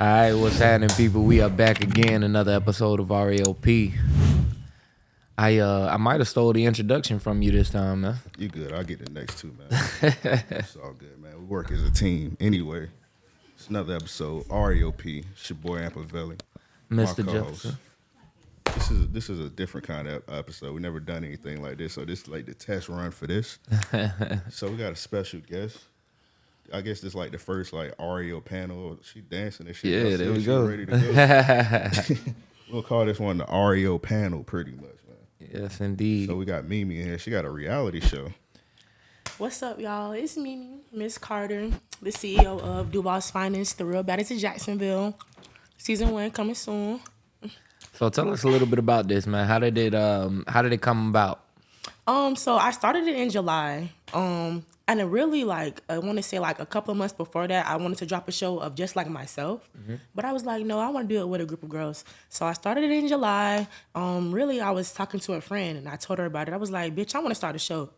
All right, what's happening, people? We are back again, another episode of RAOP. I uh I might have stole the introduction from you this time, man. You good? I'll get the next two, man. it's all good, man. We work as a team. Anyway, it's another episode. RAOP. It's your boy Ampavelli. Mr. My co-host. Jefferson. This is this is a different kind of episode. We never done anything like this, so this is like the test run for this. so we got a special guest. I guess this like the first like REO panel. She dancing and shit. Yeah, I there see we she go. Ready to go. we'll call this one the REO panel, pretty much, man. Yes, indeed. So we got Mimi in here. She got a reality show. What's up, y'all? It's Mimi, Miss Carter, the CEO of Duval's Finance, the real baddest of Jacksonville. Season one coming soon. So tell us a little bit about this, man. How did it um how did it come about? Um, so I started it in July. Um, and it really like I want to say like a couple of months before that, I wanted to drop a show of just like myself. But I was like, no, I want to do it with a group of girls. So I started it in July. Um, really, I was talking to a friend and I told her about it. I was like, bitch, I want to start a show.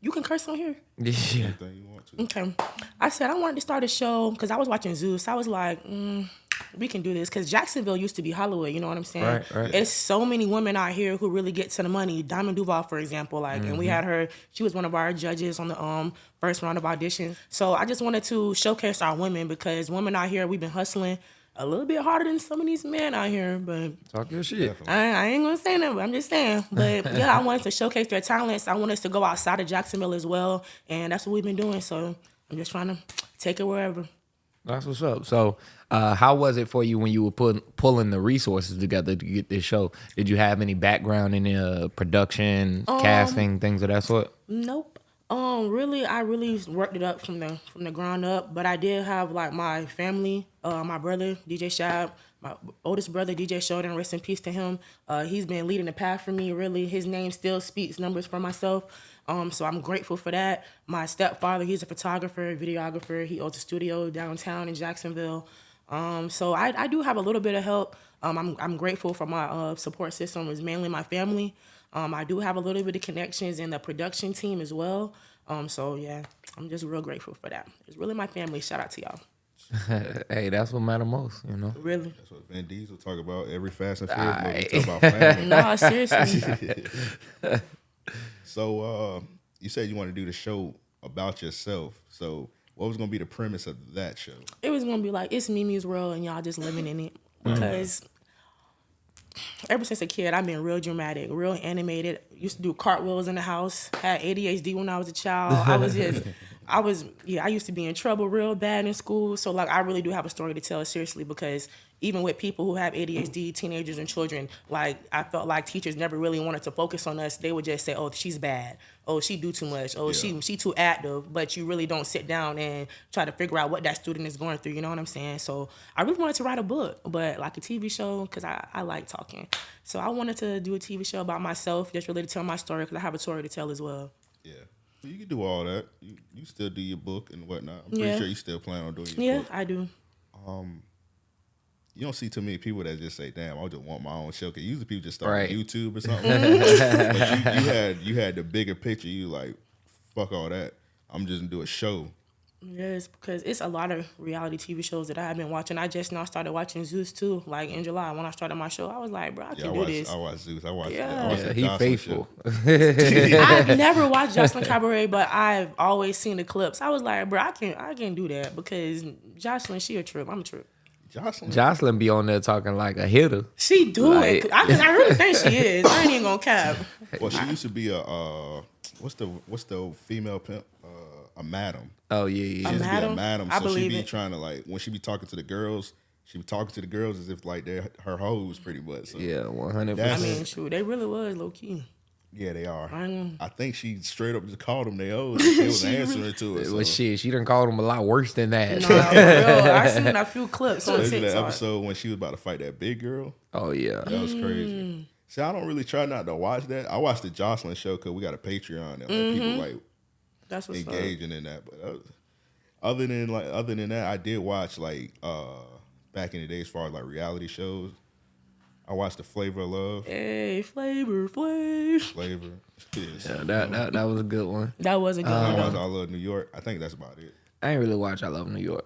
You can curse on here. Yeah. Anything you want to? Okay. I said I wanted to start a show because I was watching Zeus. I was like, mm, we can do this because Jacksonville used to be Hollywood. You know what I'm saying? Right, right. There's so many women out here who really get to the money. Diamond Duval, for example, like, and Mm-hmm. we had her. She was one of our judges on the um first round of auditions. So I just wanted to showcase our women because women out here, we've been hustling a little bit harder than some of these men out here, but Talk your shit. I, I ain't gonna say that, but I'm just saying. But yeah, I wanted to showcase their talents. I want us to go outside of Jacksonville as well, and that's what we've been doing. So I'm just trying to take it wherever. That's what's up. So, uh, how was it for you when you were putting pulling the resources together to get this show? Did you have any background in uh, production, Um, casting, things of that sort? Nope. Um, really, I really worked it up from the from the ground up. But I did have like my family, uh, my brother DJ Shab, my oldest brother DJ Sheldon. Rest in peace to him. Uh, he's been leading the path for me. Really, his name still speaks numbers for myself. Um, so I'm grateful for that. My stepfather, he's a photographer, videographer. He owns a studio downtown in Jacksonville. Um, so I, I do have a little bit of help. Um, I'm, I'm grateful for my uh, support system. Is mainly my family. Um, I do have a little bit of connections in the production team as well. Um, so yeah, I'm just real grateful for that. It's really my family. Shout out to y'all. hey, that's what matter most, you know. Really. That's what Vin Diesel talk about every Fast and Furious movie. Aight. Talk about family. No, seriously. so uh, you said you want to do the show about yourself. So what was gonna be the premise of that show? it was gonna be like it's Mimi's world and y'all just living in it mm-hmm. because ever since a kid I've been real dramatic, real animated. Used to do cartwheels in the house. Had ADHD when I was a child. I was just. I was yeah, I used to be in trouble real bad in school. So like I really do have a story to tell seriously because even with people who have ADHD, teenagers and children, like I felt like teachers never really wanted to focus on us. They would just say, "Oh, she's bad. Oh, she do too much. Oh, she Yeah. she too active." But you really don't sit down and try to figure out what that student is going through. You know what I'm saying? So I really wanted to write a book, but like a TV show because I I like talking. So I wanted to do a TV show about myself, just really to tell my story because I have a story to tell as well. Yeah. You can do all that. You, you still do your book and whatnot. I'm pretty Yeah. sure you still plan on doing your Yeah, book. I do. Um, You don't see too many people that just say, "Damn, I just want my own show." Cause usually people just start Right. on YouTube or something. but you, you had you had the bigger picture. You like, fuck all that. I'm just gonna do a show. Yes, because it's a lot of reality TV shows that I've been watching. I just now started watching Zeus too, like in July when I started my show. I was like, bro, I Yeah, I can do watched. this. I watched Zeus. I watched. Yeah. I watched Yeah, he Jocelyn faithful. I've never watched Joseline Cabaret, but I've always seen the clips. I was like, bro, I can't, I can't do that because Joseline, she a trip. I'm a trip. Joseline. Joseline be on there talking like a hitter. She do Like- it. I, I really think she is. I ain't even gonna cap. Well, she used to be a uh, what's the what's the female pimp? Uh, a madam. Oh yeah, She yeah. used to be a madam? madam. I So she believe be it. trying to like when she be talking to the girls, she be talking to the girls as if like they're her hoes pretty much. So, Yeah, one hundred I mean, shoot, they really was low key. Yeah, they are. I ain't- I think she straight up just called them They hoes. and She was She really- answering to it. It So. was shit. She done called him a lot worse than that. Nah, for real. I seen a few clips on Especially that episode when she was about to fight that big girl. oh yeah. That was Mm. crazy. See, I don't really try not to watch that. I watch the Joseline show because we got a Patreon and like, Mm-hmm. people like That's what's up. engaging in that. But uh, other than like other than that, I did watch like uh back in the day as far as like reality shows. I watched the Flavor of Love. Hey, flavor, flavor. Flavor. Yes. Yeah, that, that that was a good one. That was a good I one. watched though. I Love New York. I think that's about it. I ain't really watch I Love New York.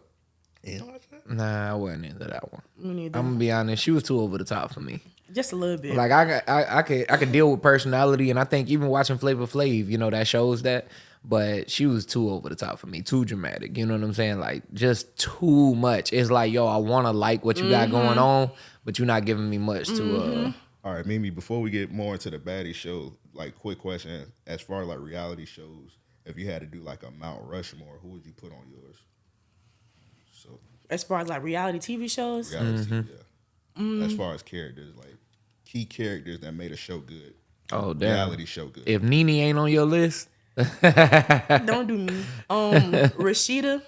You didn't watch that? Nah, I wasn't into that one. Me neither. I'm gonna be honest. She was too over the top for me. Just a little bit. Like I, I, I could, I could deal with personality, and I think even watching Flavor Flav, you know, that shows that. But she was too over the top for me, too dramatic. You know what I'm saying? Like just too much. It's like, yo, I want to like what you got mm-hmm. going on, but you're not giving me much to. uh All right, Mimi. Before we get more into the baddie show, like quick question: as far as like reality shows, if you had to do like a Mount Rushmore, who would you put on yours? So as far as like reality TV shows, reality, Mm-hmm. yeah. As far as characters, like key characters that made a show good, Oh damn! reality show good. If Nene ain't on your list, don't do me. Um, Rasheeda,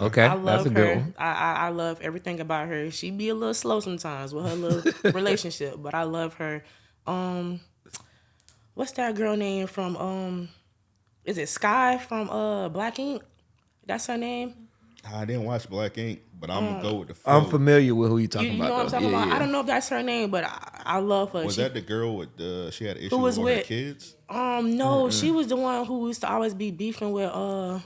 okay, I love that's a good her. one. I, I I love everything about her. She be a little slow sometimes with her little relationship, but I love her. Um, what's that girl name from? Um, is it Sky from uh Black Ink? That's her name. I didn't watch Black Ink, but I'm gonna go with the. Flow. I'm familiar with who you You, talking you know about. what I'm talking Yeah, about? yeah. I don't know if that's her name, but I, I love her. Was She- that the girl with the? She had issues issue was with with- the kids. um no, she was the one who used to always be beefing with uh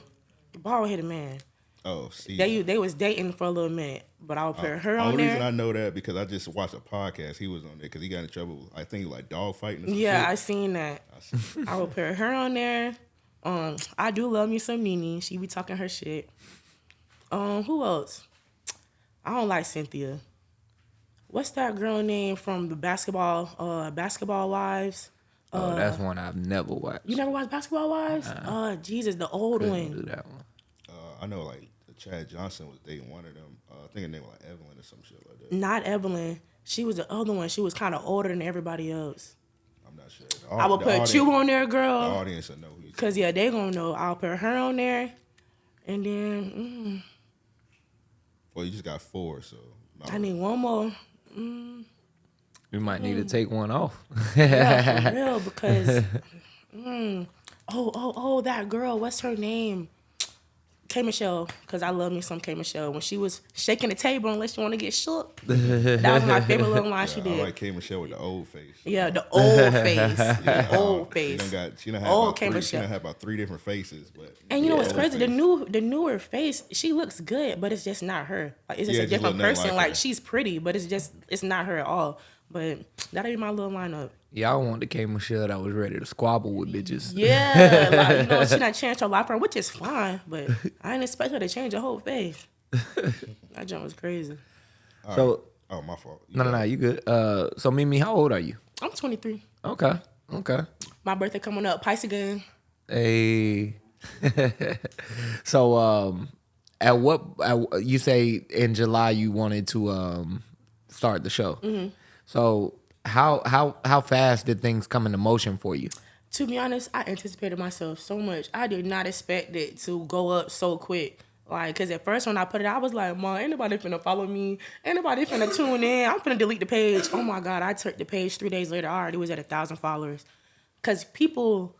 the bald headed man. Oh, see. They they was dating for a little minute, but I'll put her on there. Only reason I know that because I just watched a podcast. He was on there because he got in trouble. I think like dog fighting. Or some Yeah, I seen that. I will put her on there. Um, I do love me some Nene. She be talking her shit. Um, who else? I don't like Cynthia. What's that girl name from the basketball uh basketball wives? Oh, that's one I've never watched. You never watched Basketball Wives? Uh, Jesus, the old Couldn't do that one. I know like Chad Johnson was dating one of them. Uh, I think her name was like Evelyn or some shit like that. Not Evelyn. She was the other one. She was kind of older than everybody else. I'm not sure. I will put audience- you on there, The girl. audience will know who. Cause yeah, they gonna know. I'll put her on there, and then mm, Well, you just got four, so. I need one more. We might need to take one off. Yeah, for real. Because, mm, oh, oh, oh, that girl. What's her name? K Michelle. Cause I love me some K Michelle. When she was shaking the table, unless you want to get shook. that was my favorite little line she I did. like K Michelle with the old face. yeah, the old face, the old She face. done got. She done had Old about K three, She Michelle. done had about three different faces, but. And you know what's old crazy? The new, the newer face, she looks good, but it's just not her. Like it's just Yeah, a just different look person. like Like, she's pretty, but it's just it's not her at all. But that'll be my little lineup. Y'all want the K Michelle that was ready to squabble with bitches. Yeah, like you know, she not changed her life, for her, which is fine. But I didn't expect her to change her whole face. that jump was crazy. So Oh, my fault. You no, no, no, you good. Uh, so Mimi, how old are you? I'm 23. Okay, okay. My birthday coming up, Pisces again. Hey. so um, at what at, you say in July you wanted to um start the show. So how how how fast did things come into motion for you? To be honest, I anticipated myself so much. I did not expect it to go up so quick. Like, cause at first when I put it, I was like, "Mom, ain't nobody finna follow me. Ain't nobody finna tune in. I'm finna delete the page." Oh my god, I took the page three days later. I already was at a thousand followers. Cause people,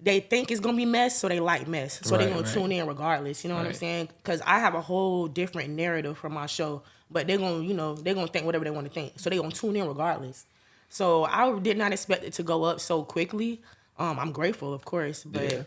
they think it's gonna be mess, so they like mess, so they gonna right. tune in regardless. You know what I'm saying? Cause I have a whole different narrative for my show, but they're gonna, you know, they're gonna think whatever they want to think, so they gonna tune in regardless. So I did not expect it to go up so quickly. Um, I'm grateful, of course, but Yeah.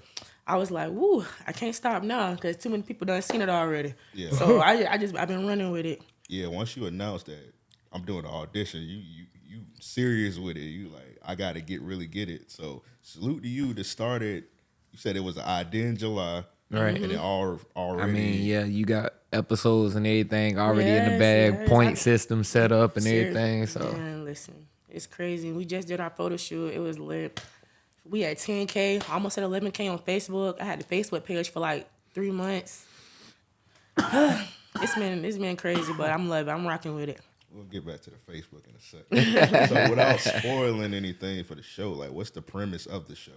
I was like, "Woo, I can't stop now because too many people done seen it already." Yeah. So I, I just I've been running with it. Yeah, once you announce that I'm doing the audition, you you you serious with it. You like I got to get really get it. So salute to you that started. You said it was an idea in July, Right. And it all already. I mean, yeah, you got episodes and everything already in the bag, yes. point I- system set up and Ser- everything. So man, listen, it's crazy. We just did our photo shoot. It was lit. We had 10k, almost at 11k on Facebook. I had the Facebook page for like three months. it's been it's been crazy, but I'm loving. I'm rocking with it. We'll get back to the Facebook in a second. so without spoiling anything for the show, like what's the premise of the show?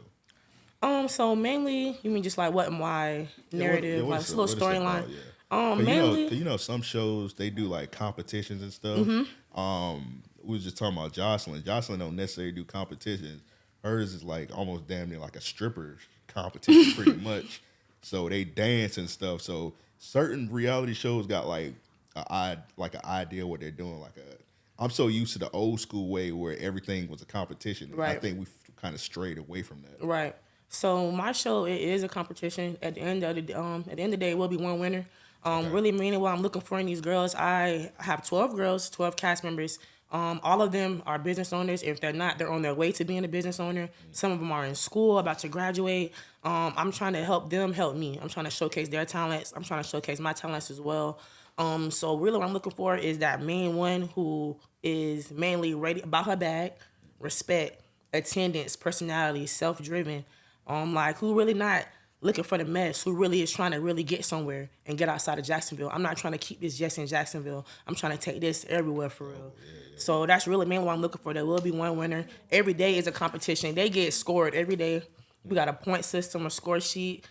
Um, so mainly, you mean just like what and why narrative, Yeah, what- like is a little what is it storyline. Yeah. Um, Cause you, know, you know, some shows they do like competitions and stuff. Mm-hmm. Um, we was just talking about Joseline. Joseline don't necessarily do competitions. Hers is like almost damn near like a stripper competition, pretty much. So they dance and stuff. So certain reality shows got like a like an idea what they're doing. Like a, I'm so used to the old school way where everything was a competition. Right. I think we kind of strayed away from that. Right. So my show it is a competition. At the end of the um at the end of the day, it will be one winner. Um, really meaning what I'm looking for in these girls. I have 12 girls, 12 cast members. Um, all of them are business owners. If they're not, they're on their way to being a business owner. Some of them are in school, about to graduate. Um, I'm trying to help them help me. I'm trying to showcase their talents. I'm trying to showcase my talents as well. Um, so really, what I'm looking for is that main one who is mainly ready about her bag, respect, attendance, personality, self-driven. Um, like who really not looking for the mess, who really is trying to really get somewhere and get outside of Jacksonville. I'm not trying to keep this just in Jacksonville. I'm trying to take this everywhere for real. So that's really mainly what I'm looking for. There will be one winner. Every day is a competition. They get scored every day. We got a point system, a score sheet.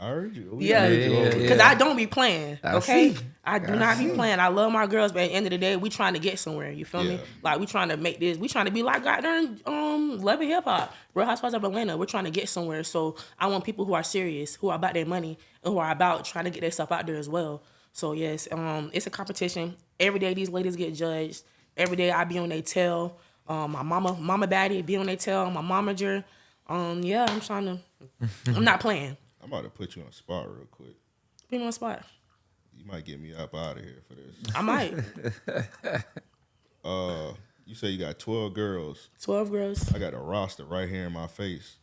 I heard you. We Yeah, heard you yeah, yeah. Because I don't be playing. I Okay. see. I do not be playing. I love my girls, but at the end of the day, we trying to get somewhere. You feel Yeah. me? Like we trying to make this. We trying to be like goddamn um Love and Hip Hop, Real Housewives of Atlanta. We're trying to get somewhere. So I want people who are serious, who are about their money, and who are about trying to get their stuff out there as well. So yes, um, it's a competition. Every day these ladies get judged. Every day I be on their tail. Um, my mama, mama, daddy be on their tail. My momager. Um, yeah, I'm trying to. I'm not playing. I'm about to put you on the spot real quick. Be on the spot. You might get me up out of here for this. I might. Uh, you say you got 12 girls. Twelve girls. I got a roster right here in my face.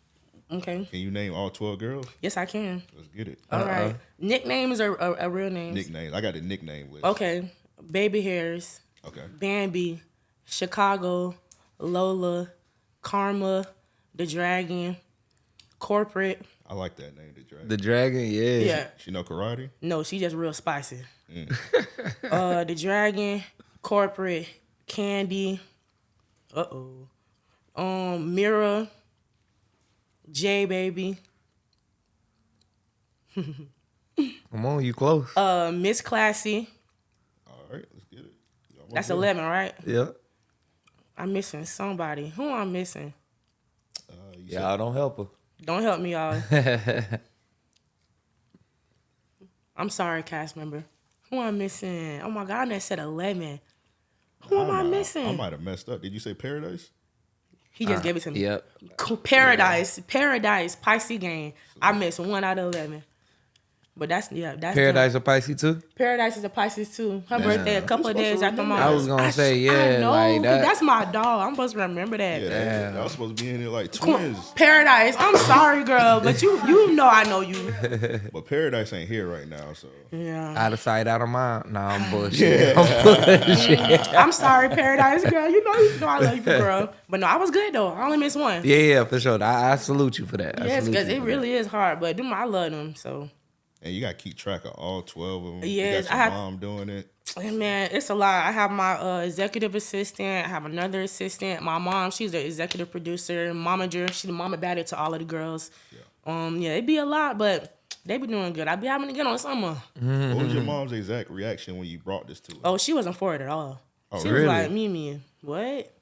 Okay. Can you name all 12 girls? Yes, I can. Let's get it. All right. Nicknames are, are, are real names. Nicknames. I got the nickname list. Okay. Baby hairs, Okay. Bambi, Chicago, Lola, Karma, the Dragon, Corporate. I like that name, the dragon. The dragon, yeah. Yeah. she know karate? No, she just real spicy. uh, the Dragon, Corporate, Candy. Uh oh. Um, Mira, J Baby, Come on, you close. uh, Miss Classy. All right, let's get it. You almost That's there. eleven, right? yeah. I'm missing somebody. Who I'm I missing? Uh, you said- Y'all don't help her. Don't help me, y'all. I'm sorry, cast member. Who am I missing? Oh my God, I said 11. Who am I missing? I missing? might have messed up. Did you say paradise? he just uh, gave it to me. Yep. Cool. Paradise, Paradise, Pisces game. I missed one out of 11. But that's, yeah, that's. Paradise of Pisces too? Paradise is a Pisces too. Her birthday a couple of days after mine. I was gonna sh- say, yeah, I know, like 'cause that. That's my dog. I'm supposed to remember that. Yeah, that, that was supposed to be in there like twins. Paradise. I'm sorry, girl, but you you know I know you. But paradise ain't here right now, so Yeah. Out of sight, out of mind. Nah, I'm bullshit. I'm bullshit. Mm, I'm sorry, Paradise girl. You know, you know I love you, girl. But no, I was good though. I only missed one. Yeah, yeah, for sure. I, I salute you for that. Yes, because it really is hard. But them, I love them. So, and you gotta keep track of all twelve of them. Yes, you got your I have- mom doing it. and man, it's a lot. I have my uh, executive assistant. I have another assistant. My mom, she's the executive producer. Momager, she's the mama baddie to all of the girls. Yeah. Um, yeah, it'd be a lot, but they be doing good. I be having to get on summer. What was your mom's exact reaction when you brought this to her? Oh, she wasn't for it at all. Oh, she really? was like, Mimi, what?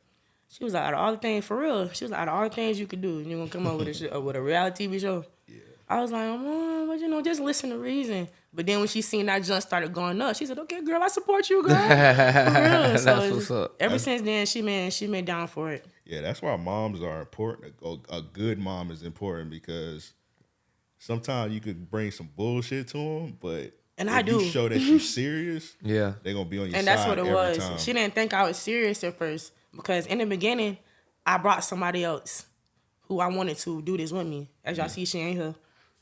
She was like, out of all the things, for real, she was like, out of all the things you could do, you're gonna come up with a sh- uh, with a reality TV show. Yeah. I was like, Mom, but you know, just listen to reason. But then when she seen that junk started going up, she said, Okay, girl, I support you, girl. For real. That's So what's it's- up. Ever since then, she been she been down for it. Yeah, that's why moms are important. A, a good mom is important because sometimes you could bring some bullshit to them, but And if I you do. show that you're serious, Yeah. they're gonna be on your and side that's what it was. time. She didn't think I was serious at first because in the beginning, I brought somebody else who I wanted to do this with me. As y'all see, she ain't here.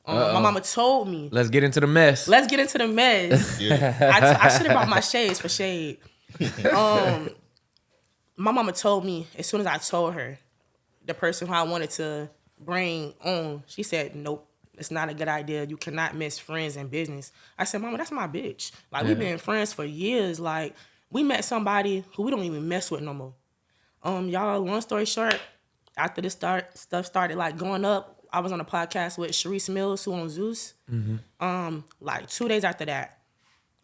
Um, my mama told me, Let's get into the mess. let's get into the mess. yeah, I, t- I should have brought my shades for shade. Um, my mama told me as soon as I told her the person who I wanted to bring on, she said, "Nope, it's not a good idea. You cannot miss friends and business." I said, "Mama, that's my bitch. Like we've been friends for years. Like we met somebody who we don't even mess with no more." Um, y'all. Long story short, after this start stuff started like going up, I was on a podcast with Sharice Mills, who on Zeus. Um, like two days after that,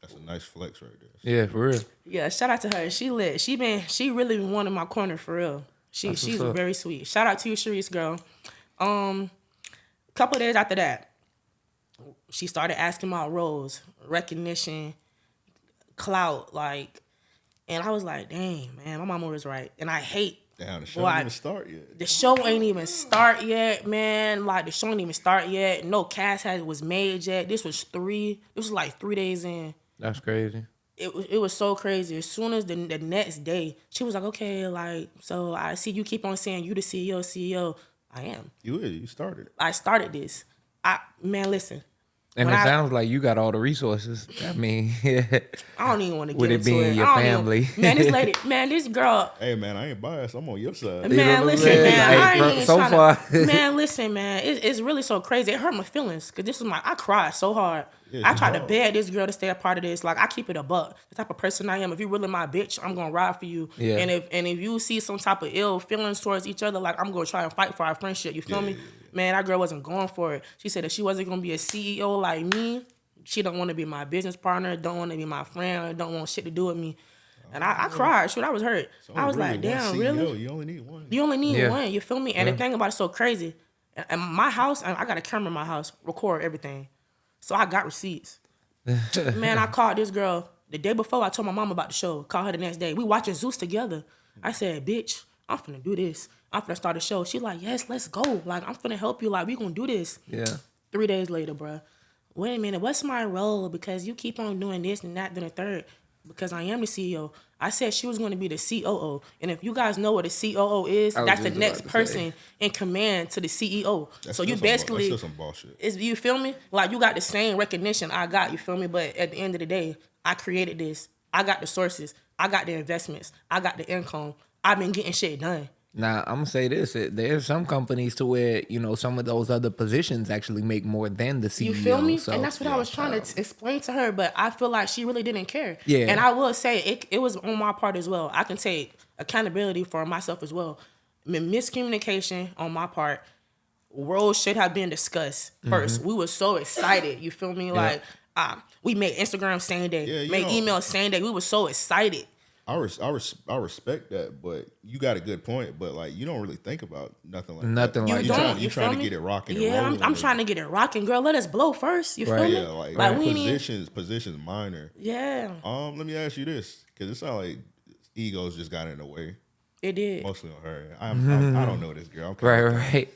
that's a nice flex right there. Yeah, for real. yeah, shout out to her. She lit. She been she really been one in my corner for real. She That's she's very sweet. Shout out to you, Sharice girl. Um, couple of days after that, she started asking about roles, recognition, clout, like, and I was like, dang man, my mama was right. And I hate Damn, the show Boy, didn't even start yet. The show ain't even start yet, man. Like the show ain't even start yet. No cast has was made yet. This was three. This was like three days in. That's crazy. It was it was so crazy. As soon as the the next day, she was like, "Okay, like so I see you keep on saying you the CEO, CEO. I am. You is, you started. I started this. I man, listen. And When it I- sounds like you got all the resources. I mean, I don't even want to get With it into being it. your I don't even- family. man, this lady, man, this girl, Hey man, I ain't biased. I'm on your side. Man, You know what I'm listen, man. Hey, I ain't bro, even so tryna- far- man, listen, man. It, it's really so crazy. It hurt my feelings because this was my. I cried so hard. Yeah, I it's tried to hard. beg this girl to stay a part of this. Like I keep it a buck. The type of person I am. If you really my bitch, I'm gonna ride for you. Yeah. And if and if you see some type of ill feelings towards each other, like I'm gonna try and fight for our friendship. You feel Yeah, me? Yeah, Man, that girl wasn't going for it. She said that she wasn't gonna be a CEO like me. She don't want to be my business partner. Don't want to be my friend. Don't want shit to do with me. And I, I oh. cried. Shoot, I was hurt. It's I was only like, damn, CEO. really? You only need one. You only need Yeah. one. You feel me? And the thing about it's so crazy. And- And my house, I got a camera in my house, record everything. So I got receipts. Man, I called this girl the day before. I told my mom about the show. Called her the next day. We watching Zeus together. I said, "Bitch, I'm finna do this. I'm finna start a show." She like, "Yes, let's go. Like, I'm finna help you. Like, we gonna do this." yeah. Three days later, bruh. Wait a minute, what's my role? Because you keep on doing this and that, then a third. Because I am the CEO. I said she was going to be the COO. And if you guys know what a COO is, that's the next person in command to the CEO. That's so you still some bu- basically, some bullshit. is you feel me? Like you got the same recognition I got, you feel me? But at the end of the day, I created this. I got the sources. I got the investments. I got the income. I've been getting shit done. Now I'm gonna say this: there's some companies to where you know some of those other positions actually make more than the CEO. You feel me? So, and that's what I was trying to explain to her, but I feel like she really didn't care. Yeah. And I will say it, it was on my part as well. I can take accountability for myself as well. M- miscommunication on my part. Roles should have been discussed 1st We were so excited. You feel me? Like um, we made Instagram same day, Yeah, made know- email same day. We were so excited. I res- I, res- I respect that, but you got a good point. But like, you don't really think about nothing like Nothing that. like You that. Trying, don't. you You trying to get it rocking. and Yeah, I'm, I'm trying to get it rocking, girl. Let us blow first. You Right. feel me? Yeah, like, like like we ain't even- positions, positions minor. Yeah, Um, let me ask you this, because it sounds like egos just got in the way, it did. mostly on her. I'm, I'm I don't know this girl. I'm Right, right.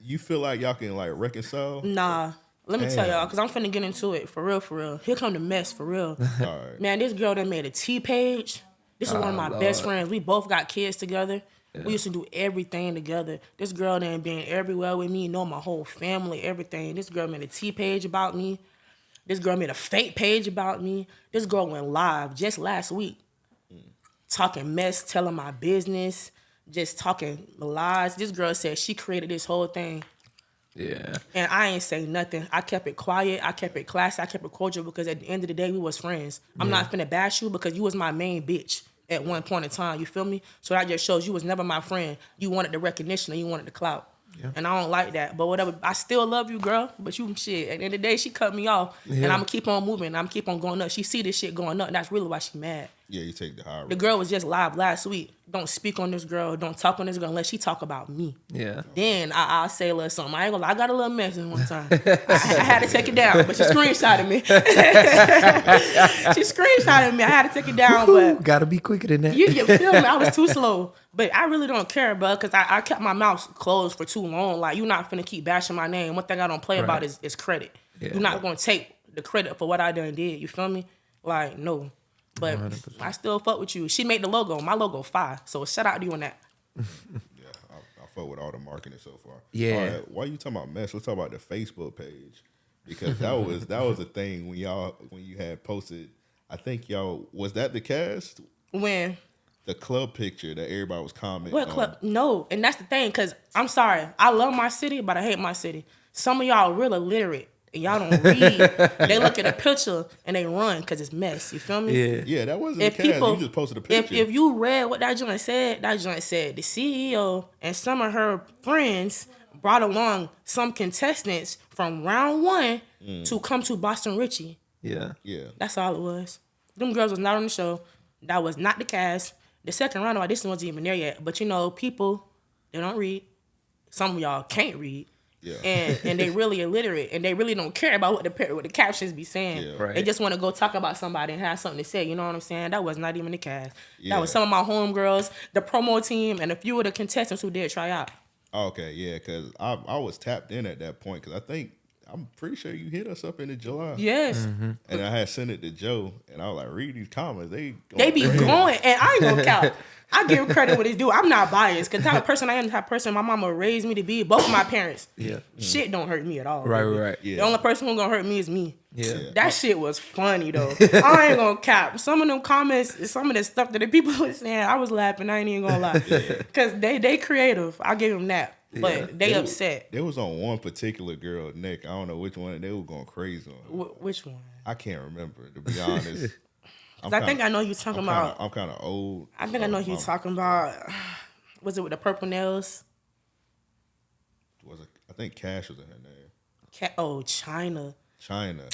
You feel like y'all can like reconcile? Nah. Let me tell y'all, cause I'm finna get into it for real, for real. Here come the mess for real. All right. Man, this girl that made a T page. This is one of ah, my Oh, best friends. We both got kids together. We used to do everything together. This girl done been everywhere with me, know my whole family, everything. This girl made a T page about me. This girl made a fake page about me. This girl went live just last week, talking mess, telling my business, just talking lies. This girl said she created this whole thing. Yeah. And I ain't say nothing. I kept it quiet. I kept it classy. I kept it cordial because at the end of the day, we was friends. I'm not finna bash you because you was my main bitch at one point in time. You feel me? So that just shows you was never my friend. You wanted the recognition and you wanted the clout. And I don't like that. But whatever. I still love you, girl. But you shit. At the end of the day, she cut me off. And I'm gonna keep on moving. I'm keep on going up. She see this shit going up. And that's really why she mad. Yeah, you take the high road. The girl was just live last week. Don't speak on this girl. Don't talk on this girl unless she talk about me. Yeah. Then I, I'll say a little something. I ain't gonna lie, I got a little message one time. I, I had to take it down, but she screenshotted me. she screenshotted me. I had to take it down, but Gotta be quicker than that. you, you feel me? I was too slow. But I really don't care, bro, because I, I kept my mouth closed for too long. Like, you're not finna keep bashing my name. One thing I don't play about is, is credit. Yeah. You're not gonna take the credit for what I done did. You feel me? Like, no. But I still fuck with you. She made the logo. My logo fire. So shout out to you on that. Yeah, I, I fuck with all the marketing so far. Yeah. All right, why you talking about mess? Let's talk about the Facebook page because that was that was a thing when y'all when you had posted. I think y'all was that the cast When the club picture that everybody was commenting. What on. club? No, and that's the thing. Cause I'm sorry, I love my city, but I hate my city. Some of y'all real illiterate. And y'all don't read. they look at a picture and they run because it's mess. You feel me? Yeah. Yeah, that wasn't If the cast. people, you just posted a if picture. if you read what that joint said, that joint said the CEO and some of her friends brought along some contestants from round one Mm. to come to Boston Richie. Yeah. yeah, That's all it was. Them girls was not on the show. That was not the cast. The second round of audition wasn't even there yet. But you know, people they don't read. Some of y'all can't read. Yeah. And and they really illiterate and they really don't care about what the par- what the captions be saying. Yeah. Right. They just want to go talk about somebody and have something to say. You know what I'm saying? That was not even the cast. Yeah. That was some of my homegirls, the promo team, and a few of the contestants who did try out. Okay, yeah, because I I was tapped in at that point because I think I'm pretty sure you hit us up in the July. Yes. Mm-hmm. And I had sent it to Joe, and I was like, read these comments. They They be going crazy. going, and I ain't gonna count. I give credit what it's due. I'm not biased, cause the type of person I am, the type of person my mama raised me to be. Both of my parents. Yeah. Shit don't hurt me at all. Right, baby. right, right. Yeah. The only person who gonna hurt me is me. Yeah. That shit was funny though. I ain't gonna cap. Some of them comments, some of the stuff that the people was saying, I was laughing. I ain't even gonna lie, cause they they creative. I give them that, but they They was- upset. They was on one particular girl, Nick. I don't know which one. They were going crazy on. her. Wh- which one? I can't remember to be honest. I'm 'Cause I think I know you talking I'm about. kinda, I'm kind of old. I think I know who you talking about. Was it with the purple nails? Was it, I think Cash was in her name. Cat, oh, China. China.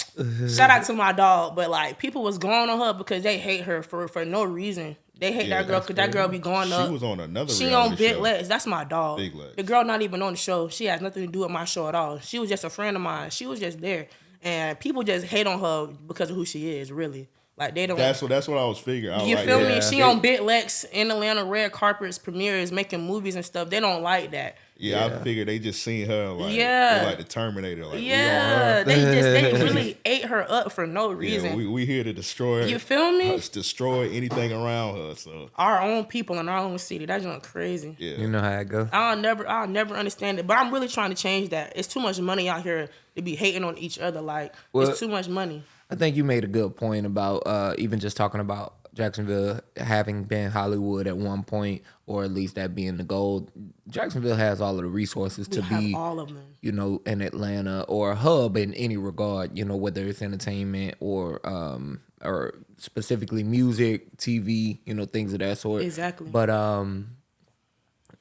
Shout out to my dog, but like people was going on her because they hate her for for no reason. They hate Yeah, that girl because that girl be going She up. was on another. She on Big show. Legs. That's my dog. Big Legs. The girl not even on the show. She has nothing to do with my show at all. She was just a friend of mine. She was just there, and people just hate on her because of who she is. Really, like they don't. That's what. That's what I was figuring. I was you like, feel yeah, me? She on Big Lex in Atlanta, red carpets, premieres, making movies and stuff. They don't like that. Yeah, I figured they just seen her like, Yeah. like the Terminator. Like, Yeah, we her. they just they really ate her up for no reason. Yeah, we we here to destroy. You feel me? us, destroy anything around her. So our own people in our own city. That's just crazy. yeah, You know how it go. I'll never, I'll never understand it. But I'm really trying to change that. It's too much money out here to be hating on each other. Like Well- it's too much money. I think you made a good point about uh, even just talking about Jacksonville having been Hollywood at one point, or at least that being the goal. Jacksonville has all of the resources We to be, all of them. you know, in Atlanta or a hub in any regard. You know, whether it's entertainment or um or specifically music, TV, you know, things of that sort. Exactly. But um,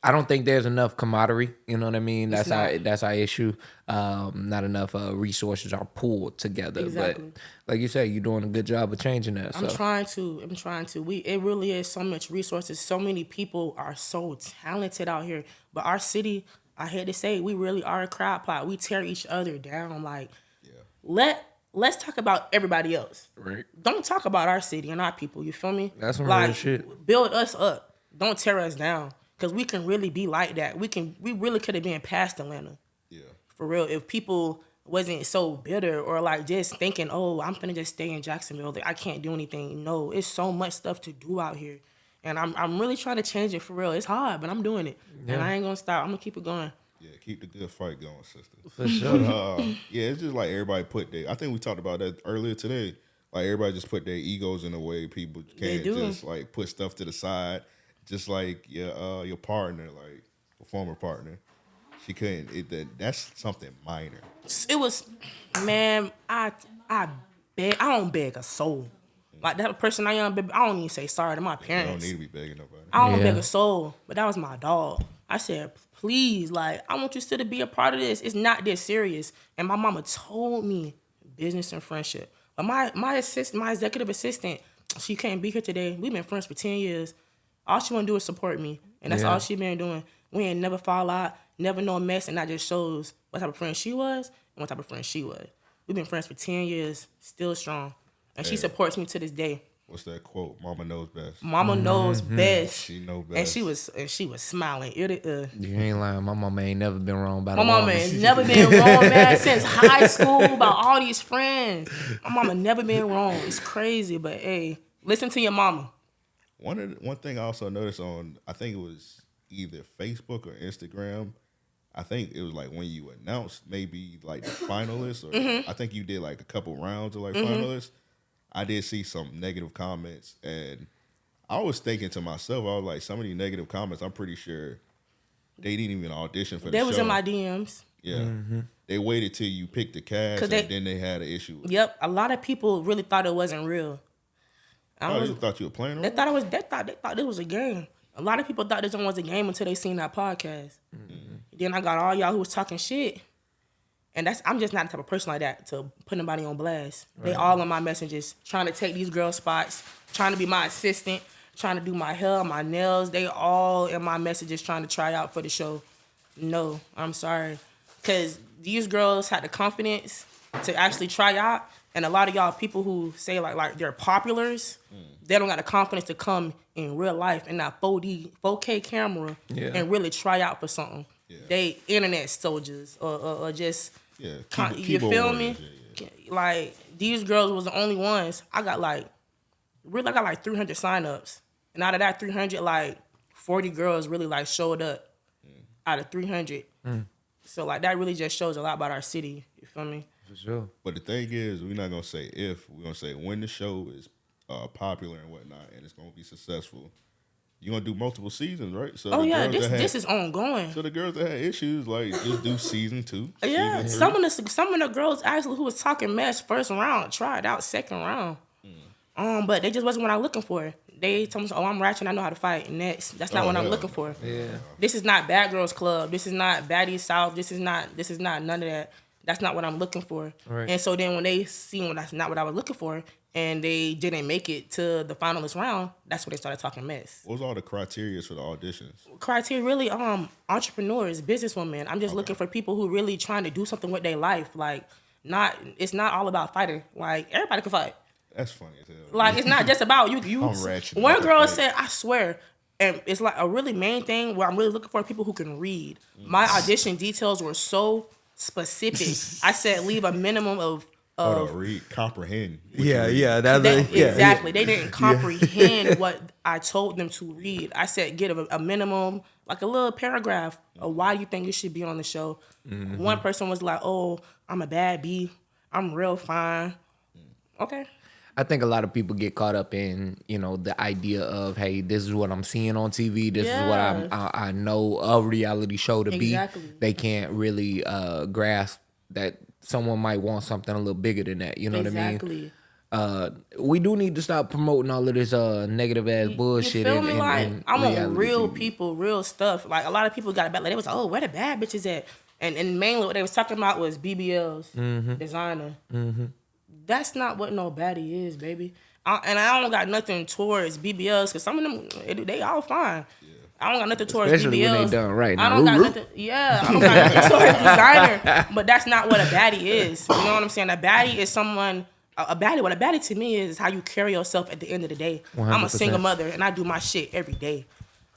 I don't think there's enough camaraderie. You know what I mean? That's our that's our issue. Um, not enough uh, resources are pulled together. Exactly. But like you say, you're doing a good job of changing that. I'm so trying to. I'm trying to. We it really is so much resources. So many people are so talented out here. But our city, I hate to say, it, we really are a crowd pot. We tear each other down. Like yeah. let let's talk about everybody else. right. Don't talk about our city and our people. You feel me? That's some like real shit. build us up. Don't tear us down. Cause we can really be like that. We can. We really could have been past Atlanta yeah. for real if people wasn't so bitter or like just thinking oh i'm finna just stay in jacksonville like i can't do anything no it's so much stuff to do out here and i'm, I'm really trying to change it for real it's hard but i'm doing it and i ain't gonna stop i'm gonna keep it going Yeah, keep the good fight going, sister. For sure. uh, yeah, it's just like everybody put their. I think we talked about that earlier today. Like everybody just put their egos in the way. People can't just like put stuff to the side. Just like your uh, your partner, like a former partner, she couldn't. It, that, that's something minor. it was man i i beg i don't beg a soul like that person i am baby, i don't even say sorry to my parents. You don't need to be begging nobody. I don't Yeah. beg a soul, but that was my dog. I said, please, like, I want you still to be a part of this. It's not this serious. And my mama told me business and friendship. But my my assist, my executive assistant, she can't be here today. We've been friends for 10 years. All she wanna do is support me. And that's Yeah. all she been doing. We ain't never fall out, never no mess, and that just shows what type of friend she was and what type of friend she was. We've been friends for 10 years, still strong. And she supports me to this day. What's that quote? Mama knows best. Mama knows best. She know best. And she was and she was smiling. It, uh, You ain't lying. My mama ain't never been wrong about my a mama ain't never been wrong, man, since high school about all these friends. My mama never been wrong. It's crazy, but hey, listen to your mama. One of the, one thing I also noticed on I think it was either Facebook or Instagram. I think it was like when you announced maybe like the finalists, or Mm-hmm. I think you did like a couple rounds of like finalists. I did see some negative comments, and I was thinking to myself, I was like, some of these negative comments, I'm pretty sure they didn't even audition for the They show. was in my DMs. yeah. They waited till you picked the cast, 'Cause and they- then they had an issue. with it. Yep, a lot of people really thought it wasn't real. I Oh, was, you thought you were playing? they thought it was. They thought they thought it was a game. A lot of people thought this one was a game until they seen that podcast. Mm-hmm. Then I got all y'all who was talking shit, and that's I'm just not the type of person like that to put anybody on blast. They all on my messages trying to take these girl spots, trying to be my assistant, trying to do my hair, my nails. They all in my messages trying to try out for the show. No, I'm sorry. because these girls had the confidence to actually try out, and a lot of y'all people who say like like they're populars, mm. they don't got the confidence to come in real life in that 4D 4K camera Yeah. and really try out for something. Yeah. They internet soldiers or, or, or just Yeah, con- keyboard- you feel me? yeah, Like these girls was the only ones. I got like really I got like 300 signups. And out of that 300 like 40 girls really like showed up mm. out of 300. Mm. So like that really just shows a lot about our city, you feel me? For sure. But the thing is, we're not gonna say if. We're gonna say when the show is uh, popular and whatnot, and it's gonna be successful. You're gonna do multiple seasons, right? So Oh yeah, this had- this is ongoing. So the girls that had issues, like just do season two. Yeah, season some of the some of the girls actually who was talking mess first round tried out second round. Um, but they just wasn't what I'm looking for. They told me, "Oh, I'm ratchet. I know how to fight." Next, that's not Oh, what I'm looking for. Yeah. This is not Bad Girls Club. This is not Baddies South. This is not. This is not none of that. That's not what I'm looking for. Right. And so then when they see when that's not what I was looking for, and they didn't make it to the finalist round, that's when they started talking mess. What was all the criteria for the auditions? criteria really um entrepreneurs, businesswomen. I'm just looking for people who really trying to do something with their life. Like not it's not all about fighting. Like everybody can fight. That's funny as hell. Like it's not just about you. You I'm ratchet one girl said, I swear, and it's like a really main thing where I'm really looking for people who can read. My audition details were so specific. I said leave a minimum of Hold of on, read, comprehend. Yeah, read. yeah. That's they, a, yeah, exactly. They didn't comprehend what I told them to read. I said, get a, a minimum, like a little paragraph of why you think you should be on the show. Mm-hmm. One person was like, oh, I'm a bad B. I'm real fine. Okay. I think a lot of people get caught up in you know the idea of hey, this is what I'm seeing on TV. This is what I'm, I, I know a reality show to Exactly. be. They can't really uh, grasp that someone might want something a little bigger than that. You know what I mean? exactly. Uh, we do need to stop promoting all of this uh negative ass bullshit. You feel me? like in I want real people, real stuff. Like a lot of people got bad. Like they was like, oh, where the bad bitches at? And and mainly what they was talking about was BBLs, Mm-hmm. designer. That's not what no baddie is, baby. I, and I don't got nothing towards BBLs because some of them they, they all fine. I don't got nothing towards Especially BBLs. when they done right. I Now, don't got whoop, nothing. Yeah, I don't got nothing towards designer. But that's not what a baddie is. You know what I'm saying? A baddie is someone. A a baddie, what a baddie to me is how you carry yourself at the end of the day. I'm a single mother and I do my shit every day.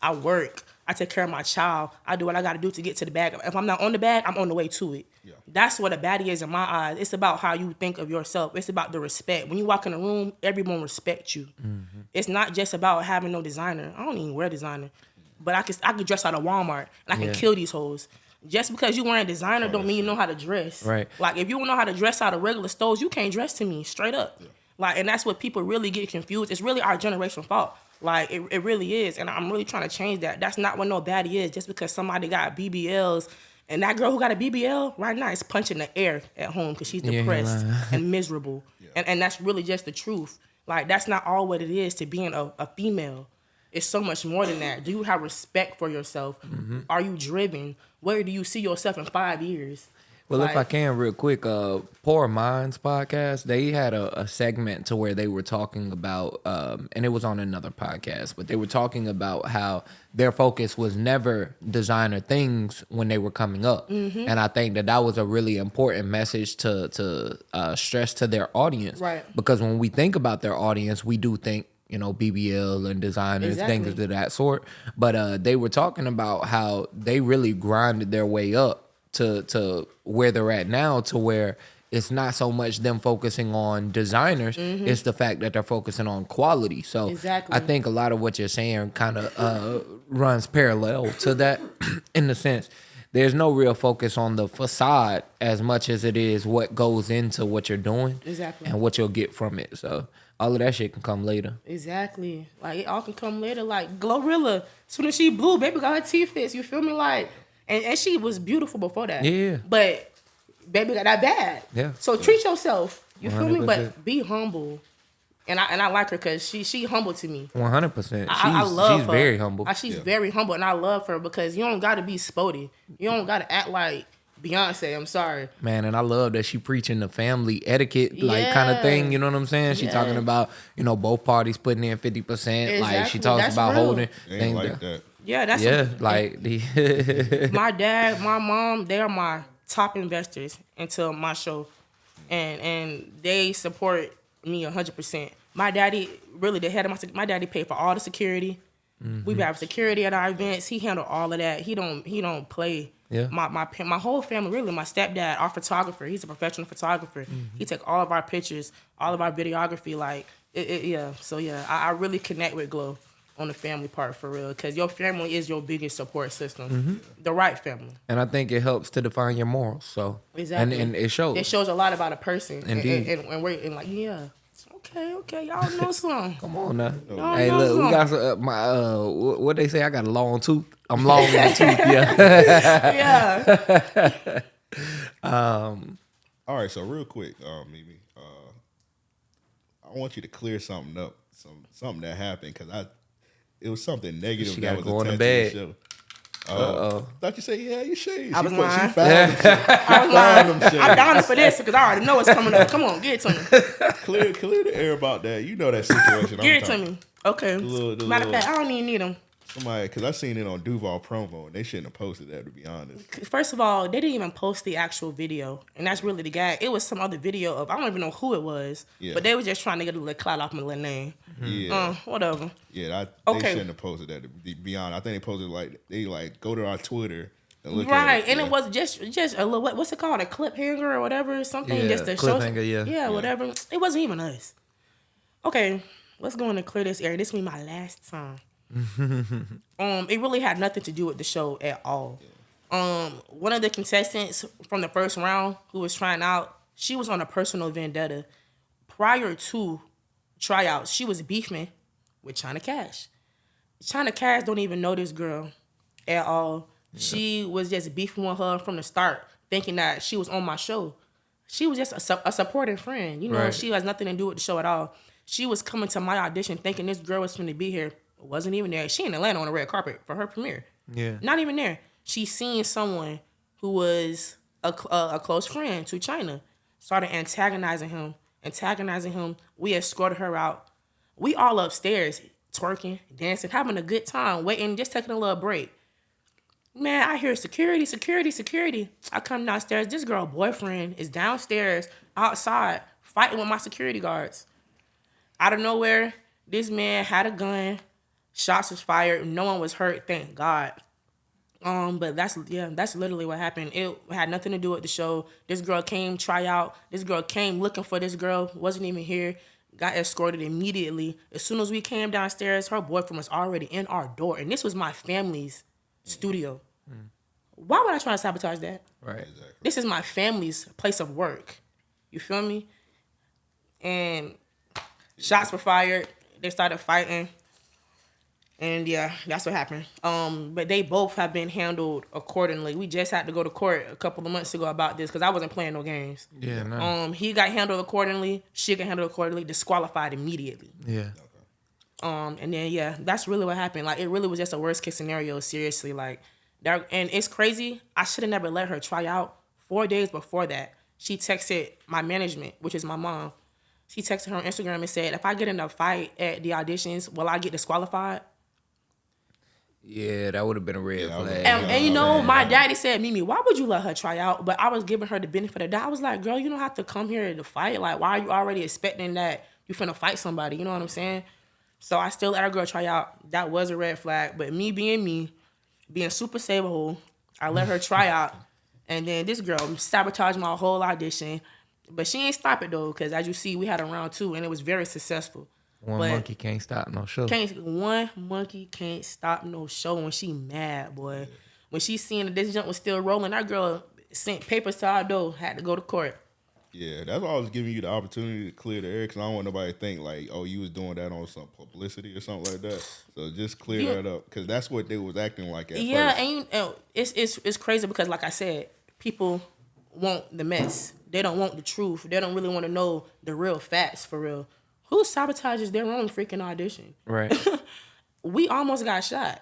I work. I take care of my child. I do what I got to do to get to the bag. If I'm not on the bag, I'm on the way to it. Yeah. That's what a baddie is in my eyes. It's about how you think of yourself. It's about the respect. When you walk in a room, everyone respects you. Mm-hmm. It's not just about having no designer. I don't even wear designer, but I can I can dress out of Walmart and I can Yeah. kill these hoes. Just because you wearing a designer don't mean you know how to dress. Right. Like if you don't know how to dress out of regular stores, you can't dress to me straight up. Like, and that's what people really get confused. It's really our generation fault. Like, it, it really is. And I'm really trying to change that. That's not what no baddie is. Just because somebody got BBLs and that girl who got a BBL right now is punching the air at home because she's depressed lying. and miserable. And, and that's really just the truth. Like, that's not all what it is to being a, a female. It's so much more than that. Do you have respect for yourself? Mm-hmm. Are you driven? Where do you see yourself in five years? Well, if I can, real quick, uh, Poor Minds podcast, they had a, a segment to where they were talking about, um, and it was on another podcast, but they were talking about how their focus was never designer things when they were coming up, Mm-hmm. and I think that that was a really important message to to uh, stress to their audience, Right. Because when we think about their audience, we do think. You know, BBL and designers, things of that sort. But uh, they were talking about how they really grinded their way up to to where they're at now to where it's not so much them focusing on designers it's the fact that they're focusing on quality so Mm-hmm. Exactly. i think a lot of what you're saying kind of uh, runs parallel to that in the sense there's no real focus on the facade as much as it is what goes into what you're doing Exactly. and what you'll get from it so all of that shit can come later Exactly. Like it all can come later. Like Glorilla, soon as she blew, baby got her teeth fixed. You feel me? Like, and, and she was beautiful before that. Yeah. But baby got that bad. Yeah. So treat yourself. You feel me? But be humble. And I and I like her because she she humble to me. 100% she's, I, I love she's her. very humble Uh, She's Yeah. very humble, and I love her because you don't got to be spotty. You don't got to act like Beyonce. I'm sorry. Man, and I love that she preaching the family etiquette, like kind of thing. You know what I'm saying? She talking about you know both parties putting in fifty percent. Like she talks That's about real. holding Ain't things. like that- that. Yeah, that's yeah, like the my dad, my mom, they're my top investors into my show, and and they support me hundred percent. My daddy really the head of my my daddy paid for all the security. Mm-hmm. We have security at our events. He handled all of that. He don't he don't play. Yeah. My my my whole family really. My stepdad, our photographer. He's a professional photographer. Mm-hmm. He take all of our pictures, all of our videography. Like it, it yeah. So yeah, I, I really connect with Glow on the family part for real because your family is your biggest support system. The right family. And I think it helps to define your morals. So Exactly. and, and it shows. It shows a lot about a person. And- Indeed. And, and, and we're and like yeah. Okay, okay, y'all know some. Come on now. Y'all Hey, know look, we got some, uh, my uh, what they say. I got a long tooth. I'm long in the tooth. Yeah. yeah. Um. All right, so real quick, uh, Mimi, uh, I want you to clear something up, some something that happened because I, it was something negative She that was go on attached the to the show. Uh oh. Thought you say yeah, you shades. I was she, put- she lying. found them. I was lying. them. I'm down for this because I already know what's coming up. Come on, give it to me. Clear, clear the air about that. You know that situation. Give I'm it to me. Okay. little- the Matter of fact, I don't even need them. Somebody, because I seen it on Duval promo, and they shouldn't have posted that. To be honest, First of all, they didn't even post the actual video, and that's really the guy. It was some other video of I don't even know who it was, Yeah. but they were just trying to get a little clout off my little name. yeah, Uh, whatever. yeah. I, they okay. shouldn't have posted that. To be be honest, I think they posted like they like go to our Twitter and look right, it. and yeah. it was just just a little what, what's it called a clip hanger or whatever something Yeah, just to show cliffhanger, yeah. yeah whatever. It wasn't even us. Okay, let's go in and clear this area. This will be my last time. um, it really had nothing to do with the show at all. Um, one of the contestants from the first round who was trying out, she was on a personal vendetta. Prior to tryouts, she was beefing with China Cash. China Cash don't even know this girl at all. She was just beefing with her from the start, thinking that she was on my show. She was just a, su- a supporting friend. You know, Right. she has nothing to do with the show at all. She was coming to my audition thinking this girl was going to be here. Wasn't even there. She in Atlanta on a red carpet for her premiere. Yeah. Not even there. She seen someone who was a, a, a close friend to China, started antagonizing him, antagonizing him. We escorted her out. We all upstairs, twerking, dancing, having a good time, waiting, just taking a little break. Man, I hear security, security, security. I come downstairs. This girl boyfriend is downstairs, outside, fighting with my security guards. Out of nowhere, this man had a gun. Shots was fired. No one was hurt. Thank God. Um, but that's yeah, that's literally what happened. It had nothing to do with the show. This girl came try out. This girl came looking for this girl. wasn't even here. Got escorted immediately. As soon as we came downstairs, her boyfriend was already in our door, and this was my family's studio. Why would I try to sabotage that? Right. Exactly. This is my family's place of work. You feel me? And shots were fired. They started fighting. And yeah, that's what happened. Um, but they both have been handled accordingly. We just had to go to court a couple of months ago about this because I wasn't playing no games. Yeah. No. Um, he got handled accordingly. She got handled accordingly. Disqualified immediately. yeah. Um, and then yeah, that's really what happened. Like it really was just a worst case scenario. Seriously, like that, and it's crazy. I should have never let her try out. Four days before that, she texted my management, which is my mom. She texted her on Instagram and said, "If I get in a fight at the auditions, will I get disqualified?" Yeah, that would have been a red Yeah, flag. And, and you know, my daddy said, Mimi, why would you let her try out? But I was giving her the benefit of that. I was like, girl, you don't have to come here to fight. Like, why are you already expecting that you finna fight somebody? You know what I'm saying? So I still let her girl try out. That was a red flag. But me being me, being super saberhole, I let her try out. And then this girl sabotaged my whole audition. But she ain't stop it though, because as you see, we had a round two and it was very successful. One but- monkey can't stop no show. can't one monkey can't stop no show when she mad, boy. When she seen that this jump was still rolling, that girl sent papers to our door, had to go to court. Yeah, that's why I was giving you the opportunity to clear the air because I don't want nobody to think like, oh, you was doing that on some publicity or something like that. So just clear Yeah. that up because that's what they was acting like at yeah, first. and you know, it's it's it's crazy because like I said, people want the mess. They don't want the truth. They don't really want to know the real facts for real. Who sabotages their own freaking audition? Right. We almost got shot.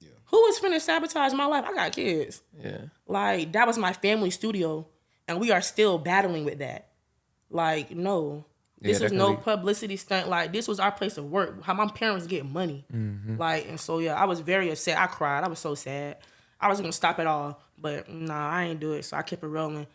Yeah. Who was finna sabotage my life? I got kids. yeah. Like that was my family studio, and we are still battling with that. Like no, this Yeah, was no be- publicity stunt. Like this was our place of work. How my parents get money. Mm-hmm. Like and so yeah, I was very upset. I cried. I was so sad. I was gonna stop it all, but nah, I ain't do it. So I kept it rolling.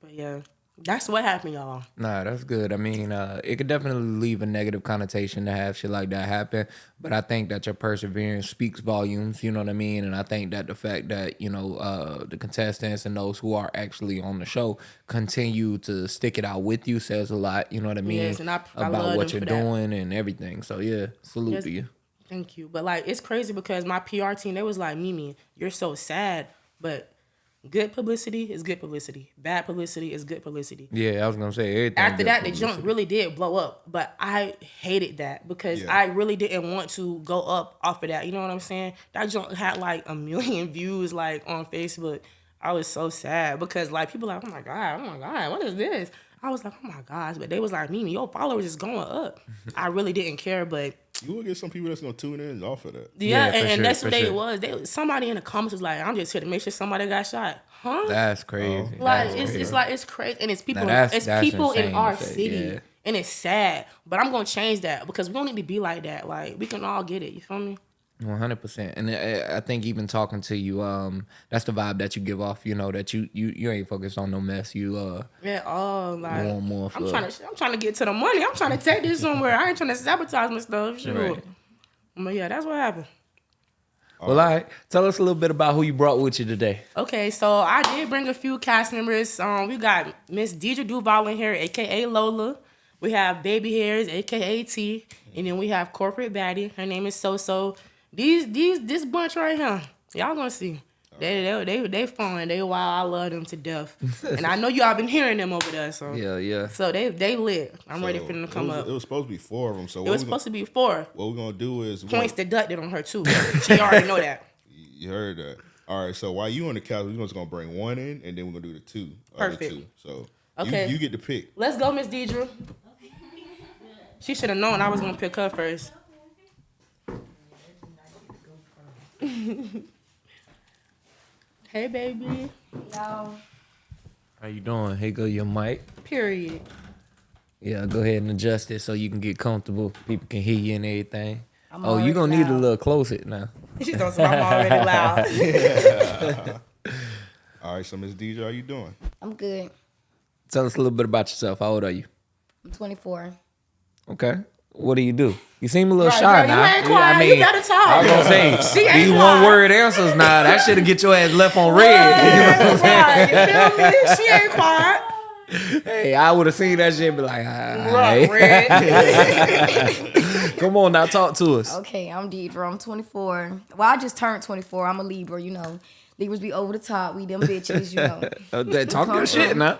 But yeah, that's what happened, y'all. Nah, that's good. I mean, uh, it could definitely leave a negative connotation to have shit like that happen. But I think that your perseverance speaks volumes. You know what I mean? And I think that the fact that you know uh, the contestants and those who are actually on the show continue to stick it out with you says a lot. You know what I mean? Yes, and I- I about what you're doing and everything. So yeah, salute Yes. to you. Thank you. But like it's crazy because my PR team, they was like, Mimi, you're so sad. But good publicity is good publicity. Bad publicity is good publicity. Yeah, I was gonna say everything. After that, the publicity. jump really did blow up. But I hated that because Yeah. I really didn't want to go up off of that. You know what I'm saying? That jump had like a million views like on Facebook. I was so sad because like people like, oh my god, oh my god, what is this? I was like, oh my gosh, but they was like, Mimi, your followers is going up. I really didn't care, but You will get some people that's gonna tune in off of that. yeah, Yeah, and, and sure, that's what they sure. was. They somebody in the comments was like, "I'm just here to make sure somebody got shot." Huh? That's crazy. Oh. like That's it's, crazy. it's like it's crazy, and it's people. That's- it's that's people in our say, city, yeah. and it's sad. But I'm gonna change that because we don't need to be like that. Like we can all get it. You feel me? One hundred percent, and I, I think even talking to you, um, that's the vibe that you give off. You know that you you you ain't focused on no mess. You uh, Yeah. Oh, like more I'm trying to. I'm trying to get to the money. I'm trying to take this somewhere. I ain't trying to sabotage my stuff. Sure. Right. But yeah, that's what happened. well, all right. Tell us a little bit about who you brought with you today. Okay, so I did bring a few cast members. Um, we got Miss Deidre Duval in here, aka Lola. We have Baby Hairs, aka T, and then we have Corporate Baddie. Her name is So So. These these this bunch right here, y'all gonna see. They they they they fun. They wild. I love them to death, and I know y'all been hearing them over there. So Yeah, yeah. so they they lit. I'm ready for them to it come was, up. It was supposed to be four of them. So It was supposed to be four what we're gonna do is points gonna- deducted on her too. She already know that. You heard that. All right, so while you on the couch, we're just gonna bring one in, and then we're gonna do the two. Perfect. Two. So Okay. you, you get to pick. Let's go, Miss Deidre. She should have known I was gonna pick her first. hey, baby. Y'all, How you doing? Hey, go your mic. Period. Yeah, go ahead and adjust it so you can get comfortable. People can hear you and everything. I'm oh, you already gonna need a loud. little closer now. She told me I'm already loud. All right, so Miss DJ, how you doing? I'm good. Tell us a little bit about yourself. How old are you? I'm 24. Okay. What do you do? You seem a little Right, shy girl, now. you ain't quiet. You better talk. I was gonna say She ain't these one word answers now. That should have get your ass left on red. You know what I'm saying? Right, you feel me? She ain't quiet. Hey, I would have seen that shit and be like, ah, Right, red. come on now, talk to us. Okay, I'm Deidre. I'm 24. Well, I just turned 24. I'm a Libra, you know. Libras be over the top. We them bitches, you know. Uh, talk your shit now.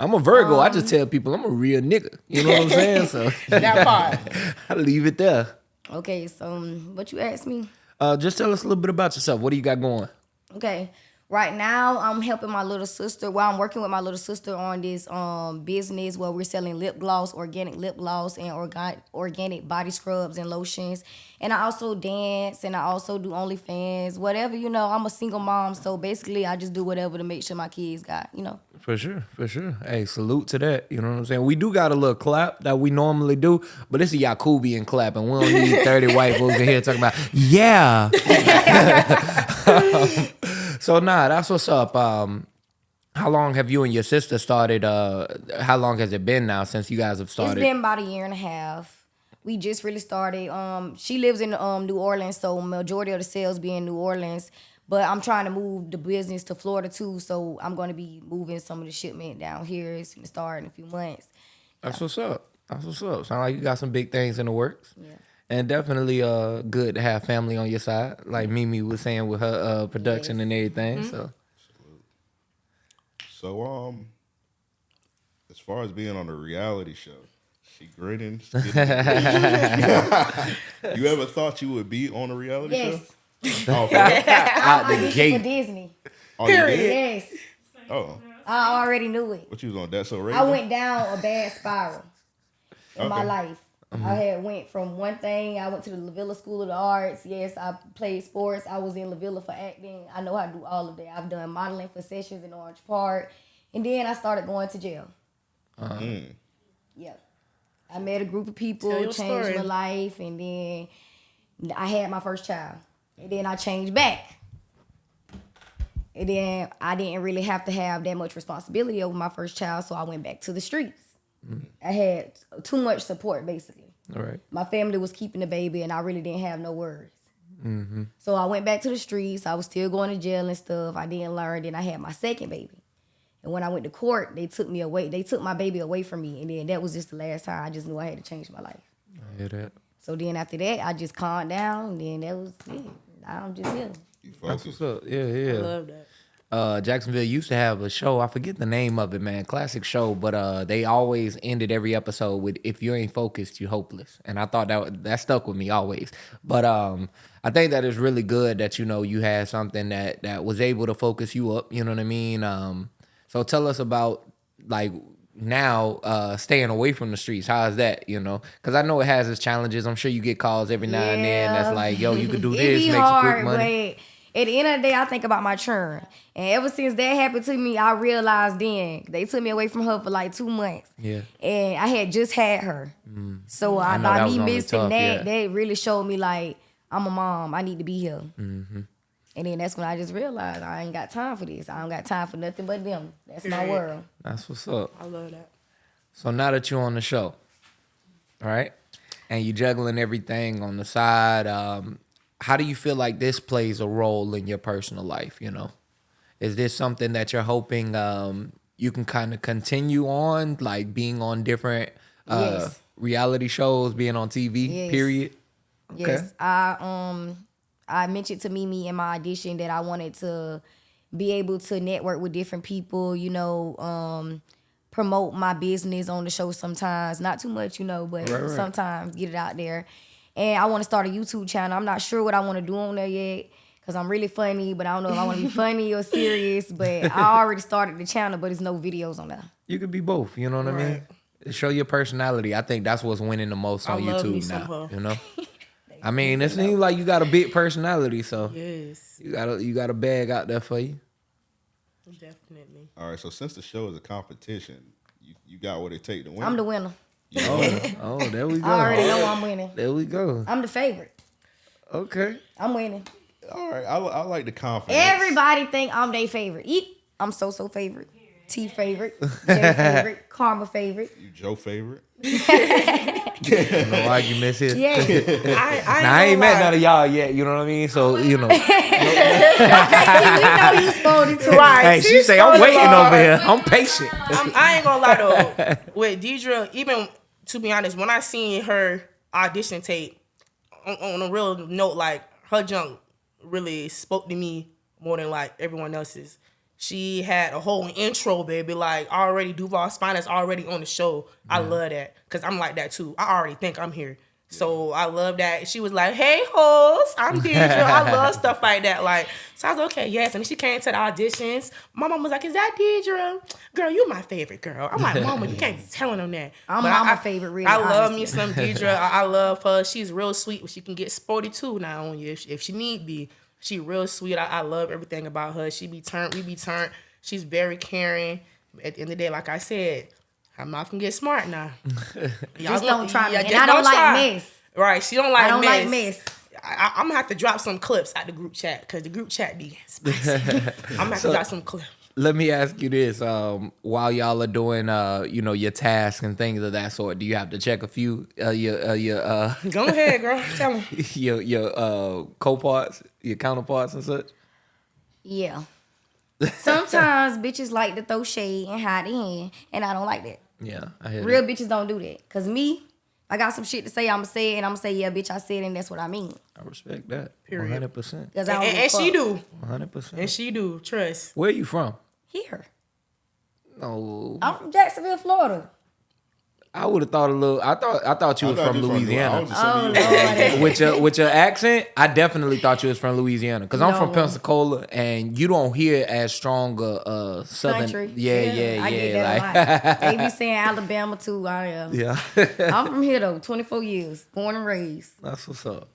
I'm a Virgo. I just tell people I'm a real nigga. You know what I'm saying? So that part. I leave it there. Okay, so um, what you asked me? Uh, just tell us a little bit about yourself. What do you got going? Okay. Right now, I'm helping my little sister. Well, I'm working with my little sister on this um business where we're selling lip gloss, organic lip gloss, and organ- organic body scrubs and lotions. And I also dance, and I also do OnlyFans, whatever you know. I'm a single mom, so basically, I just do whatever to make sure my kids got, you know. For sure, for sure. Hey, salute to that. You know what I'm saying? We do got a little clap that we normally do, but it's a Yakubian clap, and we don't need 30 white folks in here talking about, yeah. so, nah, that's what's up. Um, how long have you and your sister started? Uh, how long has it been now since you guys have started? It's been about a year and a half. We just really started. Um, she lives in um New Orleans, so majority of the sales be in New Orleans. But I'm trying to move the business to Florida too, so I'm going to be moving some of the shipment down here. It's gonna start in a few months. That's what's up. That's what's up. Sound like you got some big things in the works. Yeah. And definitely uh good to have family on your side, like Mimi was saying with her uh production and everything. Mm-hmm. So So um, as far as being on a reality show, she grinning. you ever thought you would be on a reality Yes, show? Oh, for out the I for gate. Disney. oh, you did? Yes, Oh, I already knew it. what you was on? that so radio. I went down a bad spiral in my Okay. Life. I mm-hmm. had went from one thing. I went to the LaVilla School of the Arts. Yes, I played sports. I was in LaVilla for acting. I know how to do all of that. I've done modeling for sessions in Orange Park, and then I started going to jail. Uh-huh. Mm. Yep. I met a group of people, Tell changed story. my life, and then I had my first child, and then I changed back. And then I didn't really have to have that much responsibility over my first child, so I went back to the streets. Mm. I had too much support, basically. All right. My family was keeping the baby, and I really didn't have no worries. Mm-hmm. So I went back to the streets. I was still going to jail and stuff. I didn't learn. Then I had my second baby. And when I went to court, they took me away. They took my baby away from me. And then that was just the last time I just knew I had to change my life. I hear that. So then after that, I just calmed down. And then that was it. I'm just here. You That's focus. what's up. Yeah, I yeah. love that. Uh, Jacksonville used to have a show. I forget the name of it, man. Classic show, but uh, they always ended every episode with "If you ain't focused, you hopeless." And I thought that that stuck with me always. But um, I think that is really good that you know you had something that that was able to focus you up. You know what I mean? Um, so tell us about like now uh staying away from the streets how is that you know because i know it has its challenges i'm sure you get calls every now and then that's like yo you could do this make some quick money at the end of the day, I think about my children. And ever since that happened to me, I realized then they took me away from her for like two months. Yeah. And I had just had her. So I, Mm. know by me missing tough, that, yeah. that really showed me like I'm a mom. I need to be here. Mm-hmm. And then that's when I just realized I ain't got time for this. I don't got time for nothing but them. That's my world. that's what's up I love that. So now that you're on the show, all right, and you juggling everything on the side, um, how do you feel like this plays a role in your personal life? You know, is this something that you're hoping um, you can kind of continue on, like being on different uh, Yes. reality shows, being on TV? Yes. Period. Yes, I um I mentioned to Mimi in my audition that I wanted to be able to network with different people, you know, um promote my business on the show sometimes, not too much, you know, but Right, right. sometimes get it out there. And I want to start a YouTube channel. I'm not sure what I want to do on there yet cuz I'm really funny, but I don't know if I want to be funny or serious, but I already started the channel, but there's no videos on there. You could be both. You know what I mean? Show your personality. I think that's what's winning the most I on love me YouTube now. her. You know. I mean, it seems like you got a big personality, so Yes, you got a you got a bag out there for you. definitely. All right, so since the show is a competition, you, you got what it take to win. I'm the winner. Oh, oh, there we go. I already know I'm winning. There we go. I'm the favorite. Okay. I'm winning. All right, I, I like the confidence. Everybody think I'm their favorite. Eat. I'm so so favorite. T favorite. J favorite. Karma favorite. You Joe favorite. No arguments here. Yeah. I, I ain't, Now, I ain't met lie. none of y'all yet. You know what I mean? So you know. we know you spoiled too. Right. hey, she She's say I'm so waiting long. over here. I'm patient. I'm, I ain't gonna lie though. With Deidre, even to be honest, when I seen her audition tape, on, on a real note, like her junk really spoke to me more than like everyone else's. She had a whole intro, baby. Like already Duval Spine is already on the show. I love that because I'm like that too. I already think I'm here. So I love that. She was like, "Hey, hoes, I'm Deidre. I love stuff like that." Like, so I was okay, yes. And she came to the auditions. My mom was like, "Is that Deidre? Girl, you my favorite girl." I'm like, "Mama, you can't be telling them that." I'm But mama I- favorite, really, I love me some Deidre. I, I love her. She's real sweet. but She can get sporty too now on you if, if she need be. She real sweet. I, I love everything about her. She be turned. We be turned. She's very caring. At the end of the day, like I said, her mouth can get smart now. Y'all Just don't try me. yeah, And I don't like try. mess. Right. She don't like I don't mess. like mess. I, I, am gonna have to drop some clips at the group chat because the group chat be spicy. I'm gonna have to drop some clips. Let me ask you this: um, While y'all are doing, uh, you know, your tasks and things of that sort, do you have to check a few uh, your uh, your uh, Go ahead, girl. Tell them. your your uh, co-parts, your counterparts and such? Yeah. Sometimes bitches like to throw shade and hide in, and I don't like that. Yeah, I hear Real that. bitches don't do that. Cause me, I got some shit to say. I'ma say it, and I'ma say, yeah, bitch, I said it, and that's what I mean. I respect that. Period. hundred percent. Cause I And, and, she do. One hundred And percent. And she do. Trust. Where you from? Here. No, I'm from Jacksonville, Florida. I would have thought a little. I thought I thought you I was thought from you was I Louisiana. was just Oh saying Lord. with your with your accent, I definitely thought you was from Louisiana because I'm from Pensacola, and you don't hear as strong a uh, southern. Country. Yeah, yeah, I yeah. get that like, a lot. They be saying Alabama too. I am. yeah. I'm from here though, 24 years, born and raised. That's what's up.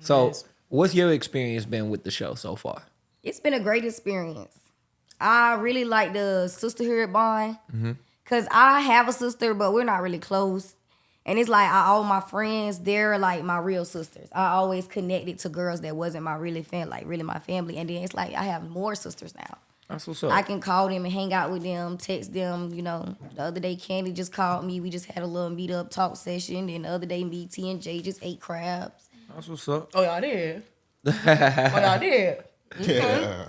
So, Yes. what's your experience been with the show so far? It's been a great experience. I really like the sisterhood bond. Mm-hmm. Cause I have a sister, but we're not really close. And it's like I, all my friends, they're like my real sisters. I always connected to girls that wasn't my really fan, like really my family. And then it's like I have more sisters now. That's what's up. I can call them and hang out with them, text them. You know, the other day Candy just called me. We just had a little meet up talk session. And the other day me, T, and J just ate crabs. That's what's up. Oh y'all did. oh y'all did. Mm-hmm. Yeah. So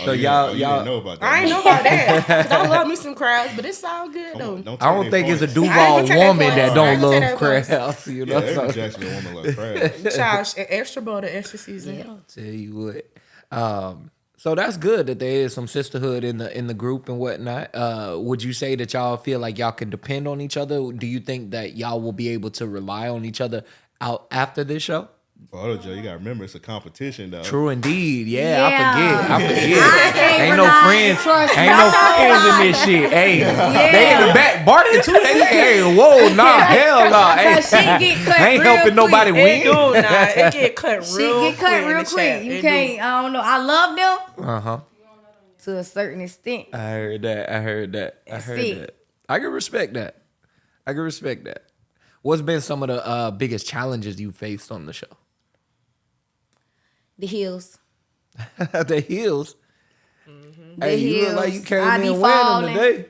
Oh, you y'all- didn't- you y'all- know about that. I ain't know about that. Cause I love me some crabs, but it's all good though. Don't I don't their think it's a. Duval I ain't gonna take woman that that points. I don't ain't gonna love take that crabs. You know, Yeah, every so Jacksonville woman love crabs. Child, e- extra butter, extra season. Yeah. tell you what. Um, so that's good that there is some sisterhood in the in the group and whatnot. Uh, would you say that y'all feel like y'all can depend on each other? Do you think that y'all will be able to rely on each other out after this show? Auto Joe, you gotta remember it's a competition though. True indeed. Yeah, I Yeah. forget. I forget. I can't ain't no friends. trust Ain't no friends in this shit. Hey, they in the back barking too. They like, hey, whoa, nah, hell nah. Hey, she get cut ain't real helping nobody. It win. do nah, it get cut real. She real get cut quick real quick. chat. You It can't. I don't know. I love them Uh huh. to a certain extent. I heard that. I heard that. I heard it. that. I can respect that. I can respect that. What's been some of the uh, biggest challenges you faced on the show? The heels. the heels. The Hey, you look like you came I in be wearing falling, them today.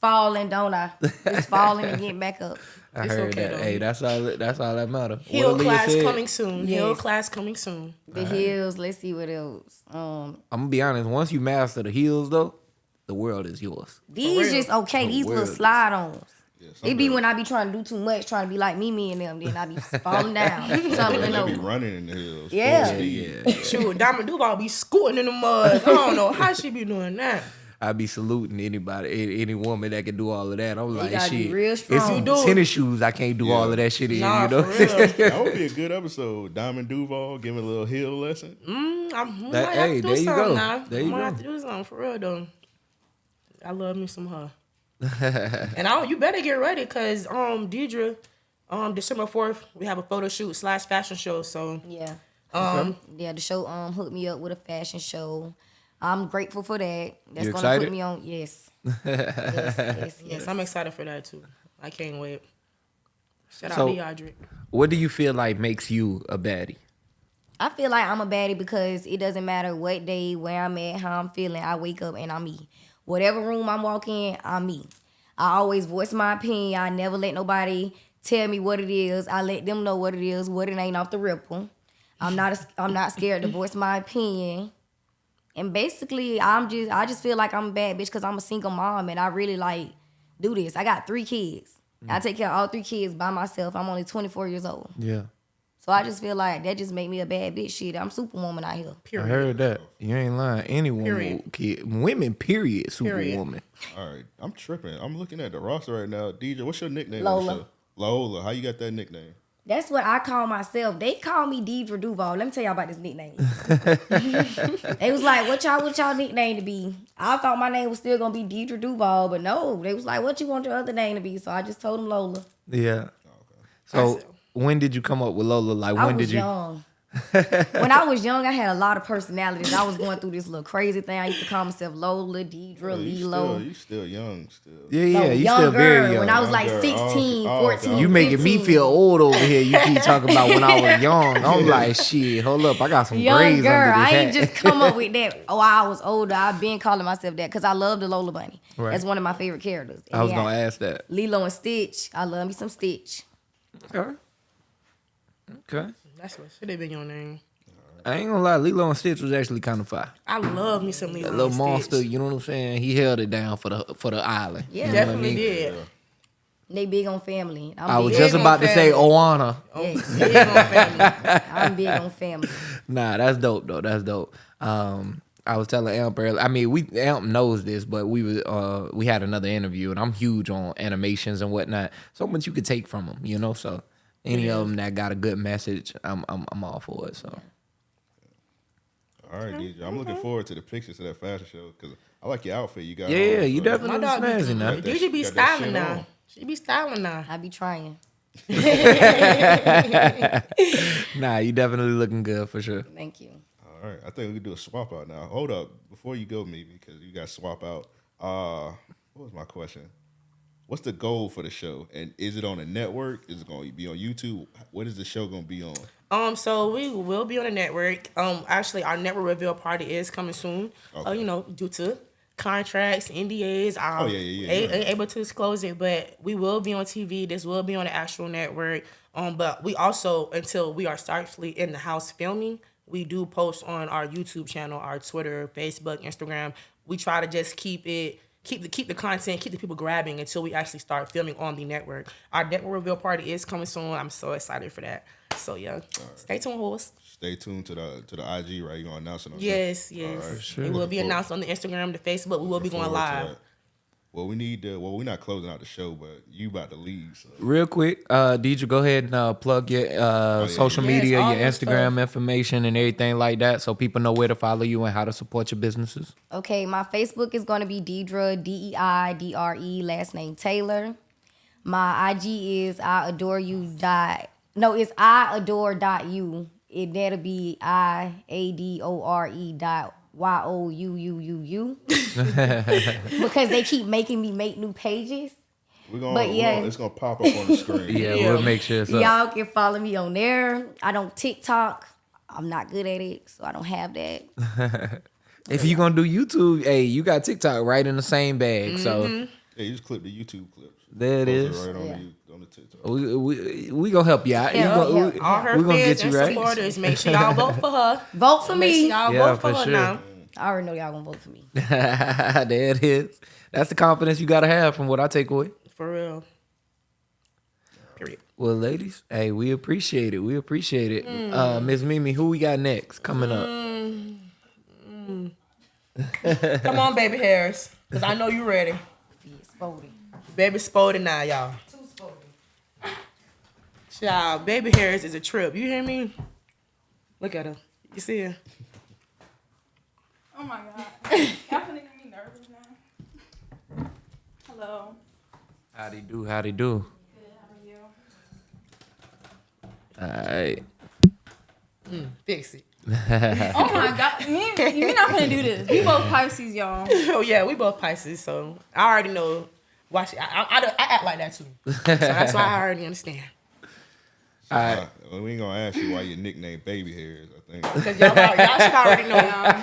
falling, don't I? Just falling and getting back up. I It's heard okay, that. Hey, that's all. That's all that matter. Hill What class said, coming soon. Hill Yes. class coming soon. The heels. Let's see what else. Um, I'm gonna be honest. Once you master the heels, though, the world is yours. these just okay. These little slide ons. Some It be when I be trying to do too much, trying to be like Mimi and them, then I be falling down, tumbling They be running in the hills. full Yeah. speed. Yeah, Shoot, Diamond Duval be scooting in the mud. I don't know how she be doing that. I be saluting anybody, any, any woman that can do all of that. I'm like, gotta be shit. real It's strong. some You do. tennis shoes. I can't do Yeah. all of that shit in. Nah, you know. for real. That would be a good episode. Diamond Duval giving a little heel lesson. Mm, I'm, we That- might have hey, to do there you something go. now. There you might go. have to do something for real though. I love me some her. and I, you better get ready because um Deidre, um December fourth we have a photo shoot slash fashion show. So Yeah. um Yeah, the show um hooked me up with a fashion show. I'm grateful for that. That's You gonna excited? put me on. Yes. yes, yes, yes. yes, I'm excited for that too. I can't wait. Shout So- out to Deidre. What do you feel like makes you a baddie? I feel like I'm a baddie because it doesn't matter what day, where I'm at, how I'm feeling. I wake up and I'm me. Whatever room I'm walking in, I'm me. I always voice my opinion. I never let nobody tell me what it is. I let them know what it is, what it ain't off the ripple. I'm not. A, I'm not scared to voice my opinion. And basically, I'm just. I just feel like I'm a bad bitch because I'm a single mom and I really like do this. I got three kids. I mm. take care of all three kids by myself. I'm only 24 years old. Yeah. So I just feel like that just make me a bad bitch. Shit, I'm superwoman out here. I Period. heard that. You ain't lying. Any woman, Period. kid, women, period, Period. superwoman. All right, I'm tripping. I'm looking at the roster right now. DJ, what's your nickname? Lola. Lola. How you got that nickname? That's what I call myself. They call me Deidre Duval. Let me tell y'all about this nickname. they was like, "What y'all? What y'all nickname to be?" I thought my name was still gonna be Deidre Duval, but no. They was like, "What you want your other name to be?" So I just told them Lola. Yeah. Oh, I So see. When did you come up with Lola? Like I when was did you? young. when I was young, I had a lot of personalities. I was going through this little crazy thing. I used to call myself Lola, Deidre, Oh, you Lilo. still, you still young still. Yeah, yeah. No, you younger. still very young. When I was like Younger. Oh, 16, oh, 14. okay. you making me feel old over here. You keep talking about when I was young. I'm like, shit. Hold up, I got some Young grays girl, under this I ain't just come up with that. Oh, I was older. I've been calling myself that because I love the Lola Bunny. Right. That's one of my favorite characters. I was gonna ask that. Lilo and Stitch. I love me some Stitch. Okay. Okay. That's what should have been your name. I ain't gonna lie, Lilo and Stitch was actually kind of fire. I love me some Lilo That little and monster, Stitch. you know what I'm saying? He held it down for the for the island. Yeah. You know what I Definitely mean? did. They big on family. I'm I was just Big on about to say family. Ohana. yes, Big on family. I'm big on family. Nah, that's dope though. That's dope. Um, I was telling Amp earlier. I mean, we Amp knows this, but we was uh we had another interview, and I'm huge on animations and whatnot. So much you could take from them, you know. So any of them that got a good message, I'm I'm I'm all for it. So All right, DJ. I'm looking forward to the pictures of that fashion show because I like your outfit you got. yeah, on, you so- definitely My dog be, snazzy now. Got that DJ be shit- got that styling now. on. She be styling now. I be trying. Nah, you definitely looking good for sure. Thank you. All right, I think we could do a swap out now. Hold up, before you go, me because you got swap out. Uh, what was my question? What's the goal for the show? And is it on a network? Is it going to be on YouTube? What is the show going to be on? Um, so we will be on a network. Um, actually, our network reveal party is coming soon. Uh, you know, due to contracts, NDAs, um, Oh, yeah, yeah, yeah, a- ain't able to disclose it, but we will be on TV. This will be on the actual network. Um, but we also, until we are actually in the house filming, we do post on our YouTube channel, our Twitter, Facebook, Instagram. We try to just keep it. Keep the keep the content, keep the people grabbing until we actually start filming on the network. Our network reveal party is coming soon. I'm so excited for that. So yeah, stay tuned, horse. Stay tuned to the to the IG, right? You're going to announce it on Yes, yes. All right. It will be announced on the Instagram, the Facebook. We will be going forward to live. That. Well, we need to. Well, we're not closing out the show, but you about to leave. So. Real quick, uh, Deidre, go ahead and uh, plug your uh, yeah, social Yes, media, all your that Instagram information, and everything like that, so people know where to follow you and how to support your businesses. Okay, my Facebook is gonna be Deidre D E I D R E last name Taylor. My IG is I adore you dot no, it's I adore dot you. It that'll be I A D O R E dot Y O U U U U. Because they keep making me make new pages. We're gonna, But we're yeah. gonna- it's gonna pop up on the screen. Yeah, Yeah. we'll make sure it's up. Y'all can follow me on there. I don't TikTok. I'm not good at it, so I don't have that. If you're gonna do YouTube, hey, you got TikTok right in the same bag. So mm-hmm. Yeah, you just clip the YouTube clips. there it Post is. right on Yeah. The on the TikTok. We, we, we gonna help you out. Yeah, You gonna- yeah. we- All her we gonna fans get and you right. supporters, make sure y'all vote for her. Vote for Make sure me. y'all Yeah, vote for, for her sure. now. I already know y'all gonna vote for me. there it is. That's the confidence you gotta have from what I take away. For real. Period. Well, ladies, hey, we appreciate it. We appreciate it. Uh, Miss Mimi, who we got next coming up? Come on, baby Harris. Because I know you ready. It's voting. Baby Spody now, y'all. Child, baby Harris is a trip. You hear me? Look at her. You see her? Oh my god. Y'all finna get me nervous now. Hello. Howdy do, howdy do. Good, how are you? All right. Mm, fix it. Oh my god. Me, we not gonna do this. We both Pisces, y'all. Oh yeah, we both Pisces, so I already know. Why she, I, I, I, I act like that too, so that's why I already understand. Uh, well, we ain't gonna ask you why your nickname Baby Hairs. I think. Cause y'all, y'all should already know y'all.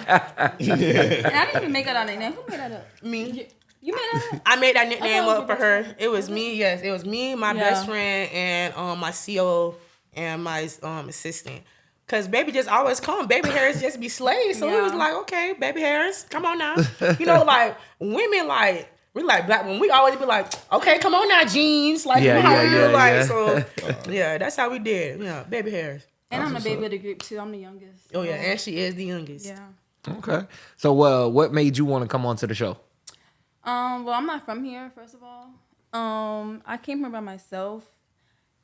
And I didn't even make that our nickname. Who made that up? me. You made that up? I made that nickname thought it was up for your her. It was me. Yes, it was me, my Yeah. best friend, and um my CO and my um assistant. Cause baby just always come. Baby Harris just be slayed. So we Yeah. was like, okay, baby Harris, come on now. You know, like women like we like black women. We always be like, okay, come on now, jeans. Like, Yeah, you know how yeah, we do, yeah, like yeah. so. yeah, that's how we did. Yeah, baby Harris. And I'm the baby up. of the group too. I'm the youngest. Oh yeah, and she is the youngest. Yeah. Okay. So, uh, what made you want to come on to the show? Um, well, I'm not from here, first of all. Um, I came here by myself,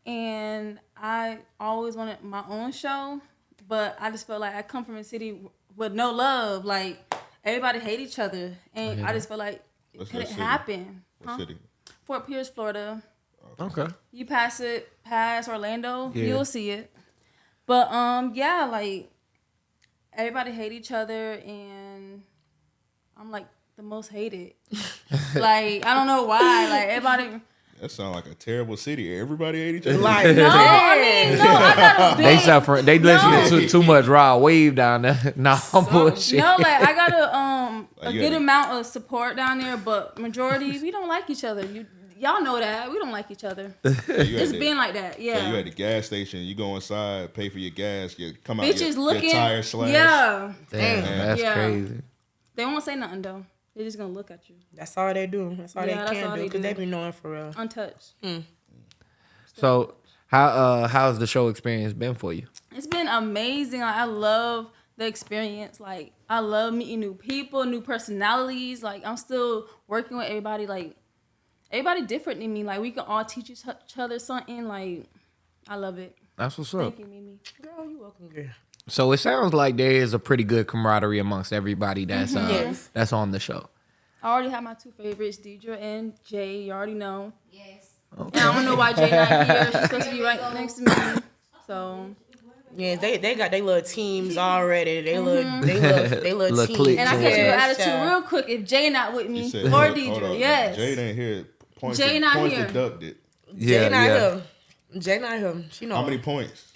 and I always wanted my own show, but I just felt like I come from a city with no love. Like everybody hate each other, and I just felt like it What's couldn't city? happen. What Huh? city? Fort Pierce, Florida. Okay. You pass it, past Orlando, Yeah. you'll see it. But um, yeah, like everybody hate each other, and I'm like the most hated. like I don't know why. Like everybody. That sounds like a terrible city. Everybody ate each other. Like, No, I mean no. I got a big. They suffer. They listening to too much Rod Wave down there. nah, bullshit. No, like I got a um a Like, good had- amount of support down there, but majority we don't like each other. You y'all know that we don't like each other. So you It's at been like that, so you at the gas station. You go inside, pay for your gas. You come out. Bitches your, looking, Your tire slash. yeah. Damn, that's Yeah. crazy. They won't say nothing though. They're just gonna look at you, that's all they do. That's all Yeah, they that's can all do they because do. they be knowing for real. untouched. So, how uh, how's the show experience been for you? It's been amazing. Like, I love the experience. Like I love meeting new people, new personalities. Like I'm still working with everybody. Like everybody different than me. Like we can all teach each each other something. Like I love it. That's what's up. Thank you, Mimi. Girl, you welcome, girl. So it sounds like there is a pretty good camaraderie amongst everybody that's uh, Yes. that's on the show. I already have my two favorites, Deidre and Jay. You already know. Yes. And I don't know why Jay not here. She's supposed to be right next to me. So Yeah, they they got their little teams already. They little they little they little Little teams. and I Yeah. catch you Yes, attitude child. real quick if Jay not with You me said, or hold- hold Deidre. up. Yes. Jade ain't here Points, Jay de- not points here. deducted. Jay not yeah. here. Jay not here. She know. How many points?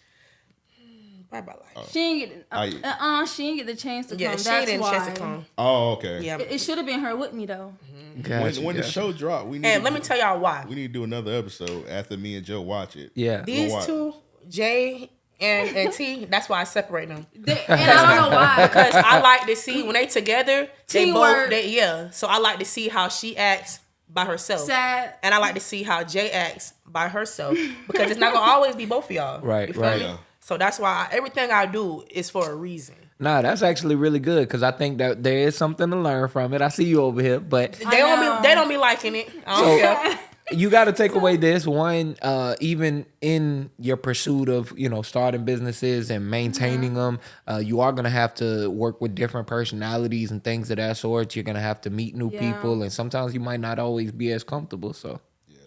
Probably about like. She didn't get. Uh, I- uh, she didn't get the chance to Yeah, come. she That's didn't why. chance to come. Oh, okay. Yeah. It, it should have been her with me though. Gotcha, When, when the show dropped, we need. And to let me do- tell y'all why. We need to do another episode after me and Joe watch it. Yeah. These watch. two, Jay and, and T, that's why I separate them. They- and I don't know why. Because I like to see when they together, they Teamwork. both, they, yeah. So I like to see how she acts by herself. Sad. And I like to see how Jay acts by herself. Because it's not going to always be both of y'all. Right, right. Yeah. So that's why I, everything I do is for a reason. Nah, that's actually really good because I think that there is something to learn from it. I see you over here, but They don't be they don't be liking it. I don't you got to take away this one uh even in your pursuit of you know starting businesses and maintaining them uh you are going to have to work with different personalities and things of that sort you're going to have to meet new Yeah. people and sometimes you might not always be as comfortable so yeah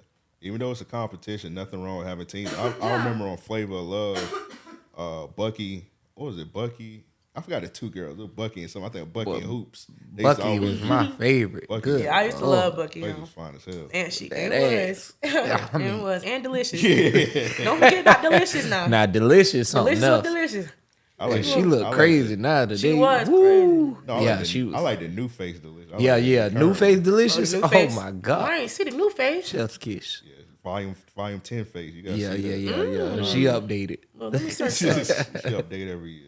Even though it's a competition, nothing wrong with having teams. I, I remember on Flavor of Love, uh, Bucky. What was it? Bucky. I forgot the two girls. It was Bucky and some. I think Bucky and Hoopz. They bucky always- was my favorite Bucky. good Yeah, I used to Lord. love Bucky. Bucky was fine as hell. And she That it ass. was. I mean- it was. And Deelishis. Don't forget about Deelishis now. now Deelishis something Deelishis else Deelishis. I like she looked I like crazy the- now today She was Woo. No, yeah like the, she was I like the new face Deelishis. Yeah like yeah new face Deelishis New oh face. my I god ain't see the new face. chef's kiss Yeah, volume volume ten face. You gotta yeah see yeah that. yeah yeah she updated Well, let me search she up. update every year.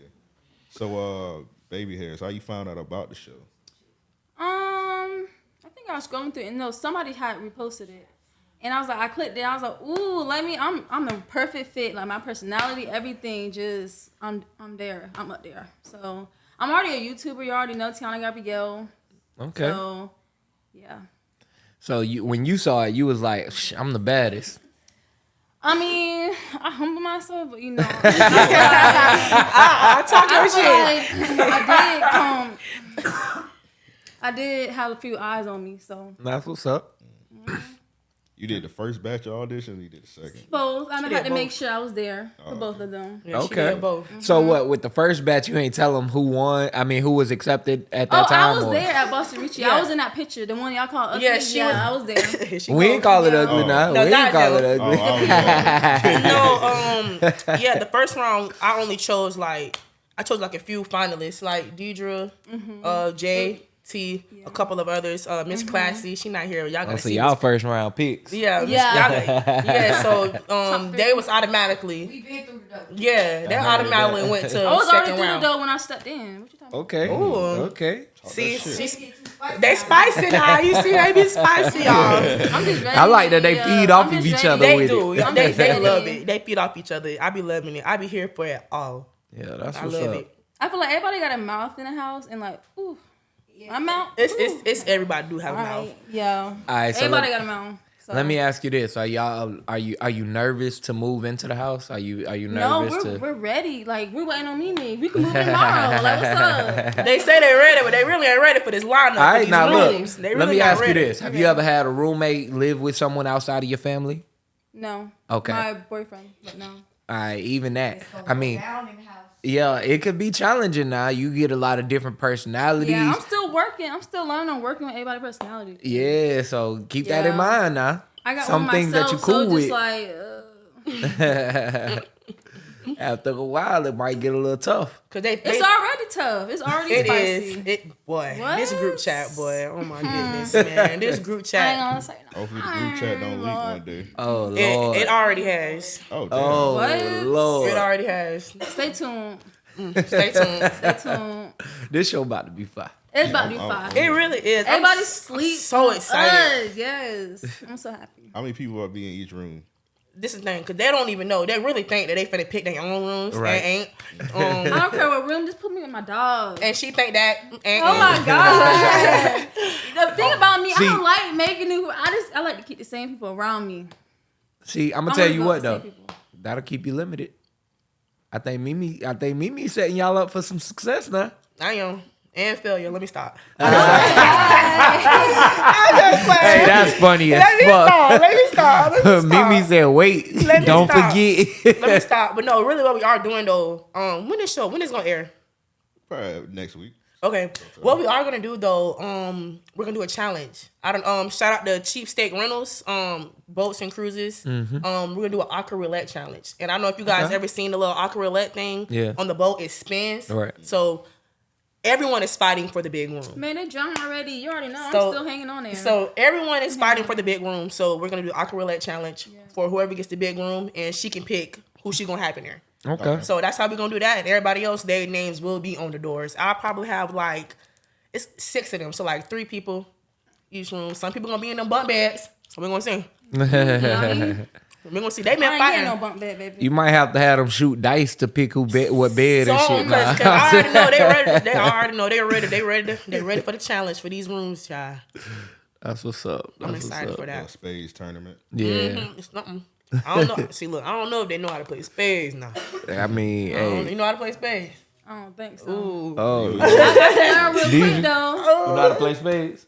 So, uh, baby hairs, how you found out about the show? Um, I think I was scrolling through and no, somebody had reposted it. And I was like, I clicked it. I was like, ooh, let me. I'm I'm the perfect fit. Like my personality, everything. Just I'm I'm there. I'm up there. So I'm already a YouTuber. You already know Tiana Gabrielle. okay So yeah. So you when you saw it, you was like, "Sh- "I'm the baddest." I mean, I humble myself, but you know, I, I talk I your shit. like I did come. I did have a few eyes on me, so That's what's up. You did the first batch of auditions. You did the second. both. I did had to make sure I was there for both of them. Yeah, she Okay. did both. So what with the first batch, you ain't tell them who won. I mean, who was accepted at that Oh, time. I was or- there at Boston Richie. Yeah. I was in that picture, the one y'all call ugly. Yeah, Yeah, she I was there. She We go. ain't call it ugly Oh. now. No, we not ain't call it Joe. Oh, ugly. I was, uh, no, um, yeah, the first round I only chose like I chose like a few finalists, like Deidre, uh, Jay, T, a couple of others. Uh, Miss Classy, she not here. Y'all Oh, gonna so see. y'all first round picks. yeah, Yeah. yeah. So um, three. they was automatically, We've been through the double. yeah, they automatically went to I was already second through the round. door when I stepped in. What you talking about? Okay. Ooh. Okay. See, shit. she's, spicy they spicy now. You see, they be spicy, y'all. I'm just ready. I like that they yeah, feed I'm off of each ready. other They with do. it. They, they love it. They feed off each other. I be loving it. I be here for it all. Yeah, that's I what's love up. it. I feel like everybody got a mouth in the house and like, ooh, my mouth. It's ooh. it's it's everybody do have a All mouth. right, yeah. All right, so everybody let- got a mouth. So. Let me ask you this: Are y'all um, are you are you nervous to move into the house? Are you are you nervous? No, we're, to? we're ready. Like we're waiting on Mimi. We can move in tomorrow. like what's up? They say they're ready, but they really ain't ready for this lineup. All for now look. rooms. They let me not ask you this: Have you ever had a roommate live with someone outside of your family? No. Okay. My boyfriend, but no. All right, even that. It's gonna I go mean, down in the house. yeah, it could be challenging now. You get a lot of different personalities. Yeah, I'm still working. I'm still learning on working with everybody's personality. Yeah, so keep that in mind now. I got Some one things that you cool so with. like, uh, After a while, it might get a little tough. Cause they, they it's already tough. It's already it spicy. is it boy. This group chat, boy. Oh my hmm. goodness, man. This group I ain't chat. gonna say no. hopefully the group chat don't leak one day. Oh lord. It, it already has. Oh, oh damn. oh What? It already has. Stay tuned. Mm, stay tuned. Stay tuned. This show about to be fire. It's about to be I'm- fire. It really is. I'm Everybody s- I'm sleep. So excited. us. Yes. I'm so happy. How many people are be in each room? This is the thing, because they don't even know. They really think that they finna pick their own rooms Right. and ain't. I Um, don't care what room. Just put me with my dog. and she think that ain't. Oh my god! the thing about me, See- I don't like making new. I just I like to keep the same people around me. See, I'm gonna tell wanna you what though. That'll keep you limited. I think Mimi, I think Mimi setting y'all up for some success now. I am. And failure. Let me stop. Hey, that's funny as Let me fuck. stop. Let me stop. Let me stop. Mimi said, "Wait, Let me don't stop. forget." Let me stop. But no, really, what we are doing though. Um, when is show? When is gonna air? Probably next week. Okay. What we are gonna do though, um, we're gonna do a challenge. I don't um shout out to Cheap Steak Rentals, um, boats and cruises. Um, we're gonna do an aqua roulette challenge. And I don't know if you guys Okay. ever seen the little aqua roulette thing Yeah. on the boat, it spins. Right. So everyone is fighting for the big room. Man, they drunk already. You already know. So- I'm still hanging on there. So everyone is fighting for the big room. So we're gonna do aqua roulette challenge for whoever gets the big room and she can pick who she gonna have in there. Okay. So that's how we're gonna do that. And everybody else, their names will be on the doors. I'll probably have like it's six of them. So like three people each room. Some people gonna be in them bunk beds. So we're gonna see. We're gonna see. They been ain't getting no bump bed, baby. You might have to have them shoot dice to pick who bet what bed and shit. cause, 'cause Nah. I already know they ready. They already know they ready. They ready. They ready for the challenge for these rooms, y'all. That's what's up. That's I'm what's excited up. for A that. spades tournament. Yeah. Mhm, It's nothing. I don't know. See, look, I don't know if they know how to play spades now. I mean, I hey. You know how to play spades? I don't think so. Ooh. Oh, you learn real quick though. You know how to play spades?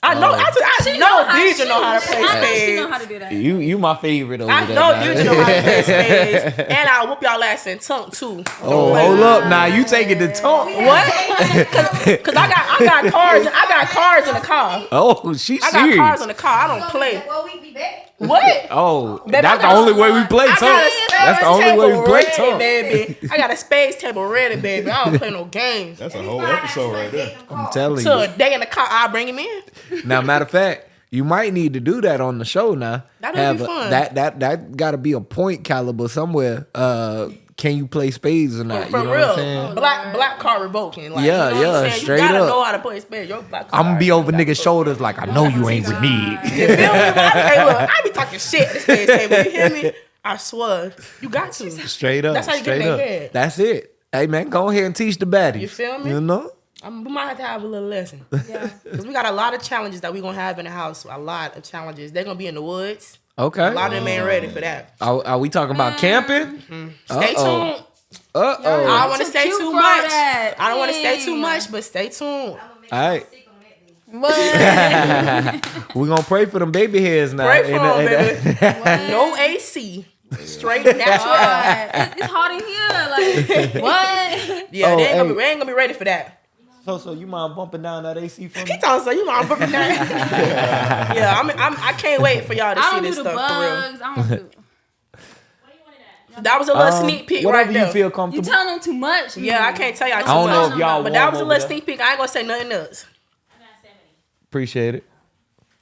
I know. Uh, I, I know Deidre know how to play I know she spades. know how to do that. You you my favorite over I there. know man. Know how to play spades, and I whoop y'all ass in tonk too. Oh, hold up now. You taking the tonk. What? Cause I got I got cards I got cards in the car. Oh, she I got cards serious. in the car. I don't play. Well, we be back. What? Oh, Baby, that's the only way we play I tonk. That's the only way we play ready, tonk. baby. I got a spades table ready, baby. I don't play no games. That's a whole episode right there. I'm telling you. So a day in the car, I'll bring him in. Now, matter of fact, you might need to do that on the show now. That'd be a- fun. That that that got to be a point caliber somewhere. Uh, can you play spades or not? For you know real. what I'm saying? black black card revoking. Like, Yeah, you know yeah, what I'm saying? straight you gotta up. know how to play spades. Your black card. I'm gonna be over niggas' shoulders like I know you ain't with me. You feel me? I, hey, look, I be talking shit at the spades table. You hear me? I swear. You got to. Straight up. That's how you get straight in their head. That's it. Hey man, go ahead and teach the baddies. You feel me? You know? I'm, we might have to have a little lesson. Yeah. Because we got a lot of challenges that we're going to have in the house. A lot of challenges. They're going to be in the woods. Okay. A lot of them ain't ready for that. Are, are we talking about camping? Stay Uh-oh. tuned. Uh I oh. don't want to too say too much. that. I don't want to say too much, but stay tuned. All right. What? We're gonna pray for them baby hairs now. Pray for And, them, and, baby. No AC. Straight natural air. It- it's hot in here. Like what? Yeah, Oh, they ain't gonna be, we ain't gonna be ready for that. So, so you mind bumping down that AC for me? He told us, so you mind bumping down. booking that. yeah, I'm, I'm, I can't wait for y'all to I see don't do this the stuff for real. bugs. I don't do. That was a little Um, sneak peek whatever right you there. feel You comfortable. telling them too much. yeah, I can't tell y'all too I don't know much. if y'all but that was a over little there. sneak peek. I ain't gonna say nothing else. Appreciate it.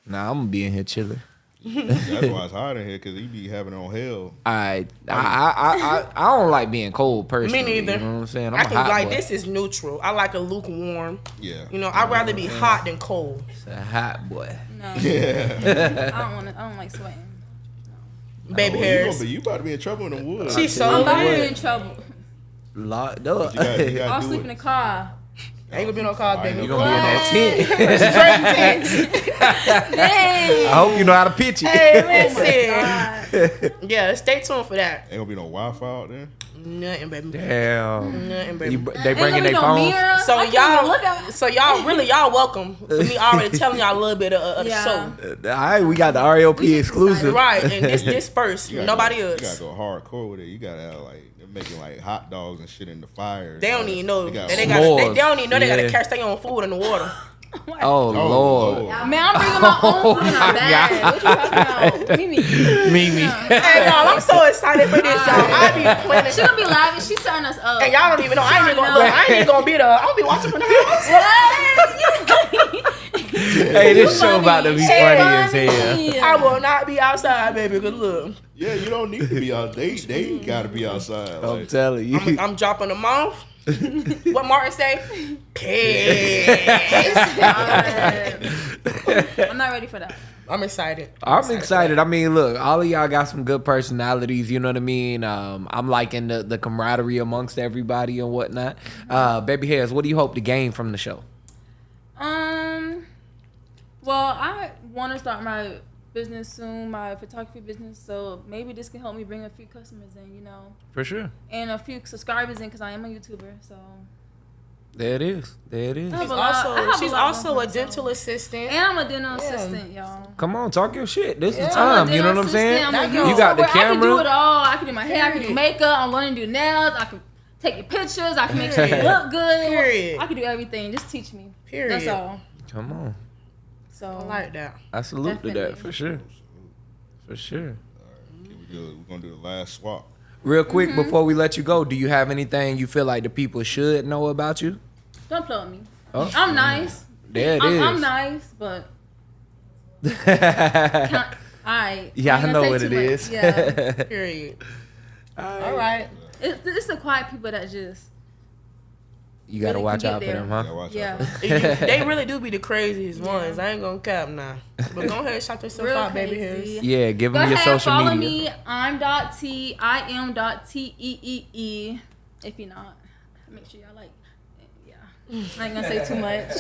Nah, I'm gonna be in here chilling. That's why it's hot in here because he be having on hell. I I, I I I I don't like being cold personally. Me neither. You know what I'm saying? I'm I a can like boy. this is neutral. I like a lukewarm. Yeah. You know, I'd rather be hot than cold. A hot boy. No. Yeah. I don't want to. I don't like sweating. Baby Oh, you, hairs. gonna you about to be in trouble in the woods. She's You I'm so about to be in trouble. Locked up. gotta, you you gotta I'll sleep it. in the car. Ain't gonna be no cars, baby. You gonna be in that tent. Straight tits. I hope you know how to pitch it. Hey, listen. God. Yeah, stay tuned for that. Ain't gonna be no Wi-Fi out there. Nothing, baby. Damn. Nothing, baby. br- they bringing their no phones. mirror. So I can't look y'all, at. so y'all really y'all welcome for me already telling y'all a little bit of, of the show. Uh, All right, we got the RLP exclusive. Right, and this this first, nobody go, else. You gotta go hardcore with it. You gotta have like they're making like hot dogs and shit in the fire. They don't even know. They They, got they, got, they, they don't even know they Yeah. gotta catch their own food in the water. Oh, oh Lord. Man, I'm bringing my own Oh food in my a bag. What you talking about? Mimi. Mimi. hey y'all, I'm so excited for this, y'all. I be planning. She gonna be live and she's setting us up. And y'all don't even know. I ain't even gonna. I ain't even gonna be there. I'm gonna be watching from the house. Hey, this show about to be funny as hell. I will not be outside, baby. Cause look, Yeah, you don't need to be out. They they gotta be outside. I'm Like, telling you. I'm, I'm dropping them off. what Martin say? Piss. I'm not ready for that. I'm excited. I'm excited. I mean, look, all of y'all got some good personalities. You know what I mean. Um, I'm liking the, the camaraderie amongst everybody and whatnot. Uh, Baby hairs, what do you hope to gain from the show? Well, I want to start my business soon, my photography business. So maybe this can help me bring a few customers in, you know, For sure. and a few subscribers in because I am a YouTuber. So There it is. There it is. She's a I also have a she's also a dental assistant. and I'm a dental assistant, y'all. Come on, talk your shit. This is Yeah. time. You know what I'm saying? I'm You You got the YouTuber. I can do camera. it all. I can do my hair. I can do makeup. I'm learning to do nails. I can take your pictures. I can make sure you look good. Period. I can do everything. Just teach me. Period. That's all. Come on. So I like that. I salute to that for sure. For sure. Can we do, we're gonna do the last swap. Real quick Mm-hmm. before we let you go, do you have anything you feel like the people should know about you? don't play with me. Oh. I'm nice. There it I'm, is. I'm nice, but I. yeah, I know what it is. Yeah, Period. All right. it's, it's the quiet people that just. You gotta Really watch out get for them, Gotta huh? Yeah. for they really do be the craziest ones. I ain't gonna cap now. But go ahead, shout yourself Real out, baby hairs. Yeah, give Go them your ahead, social follow media. me. I'm dot T. I am dot T E E E. If you're not, make sure y'all like. Yeah, I ain't gonna say too much.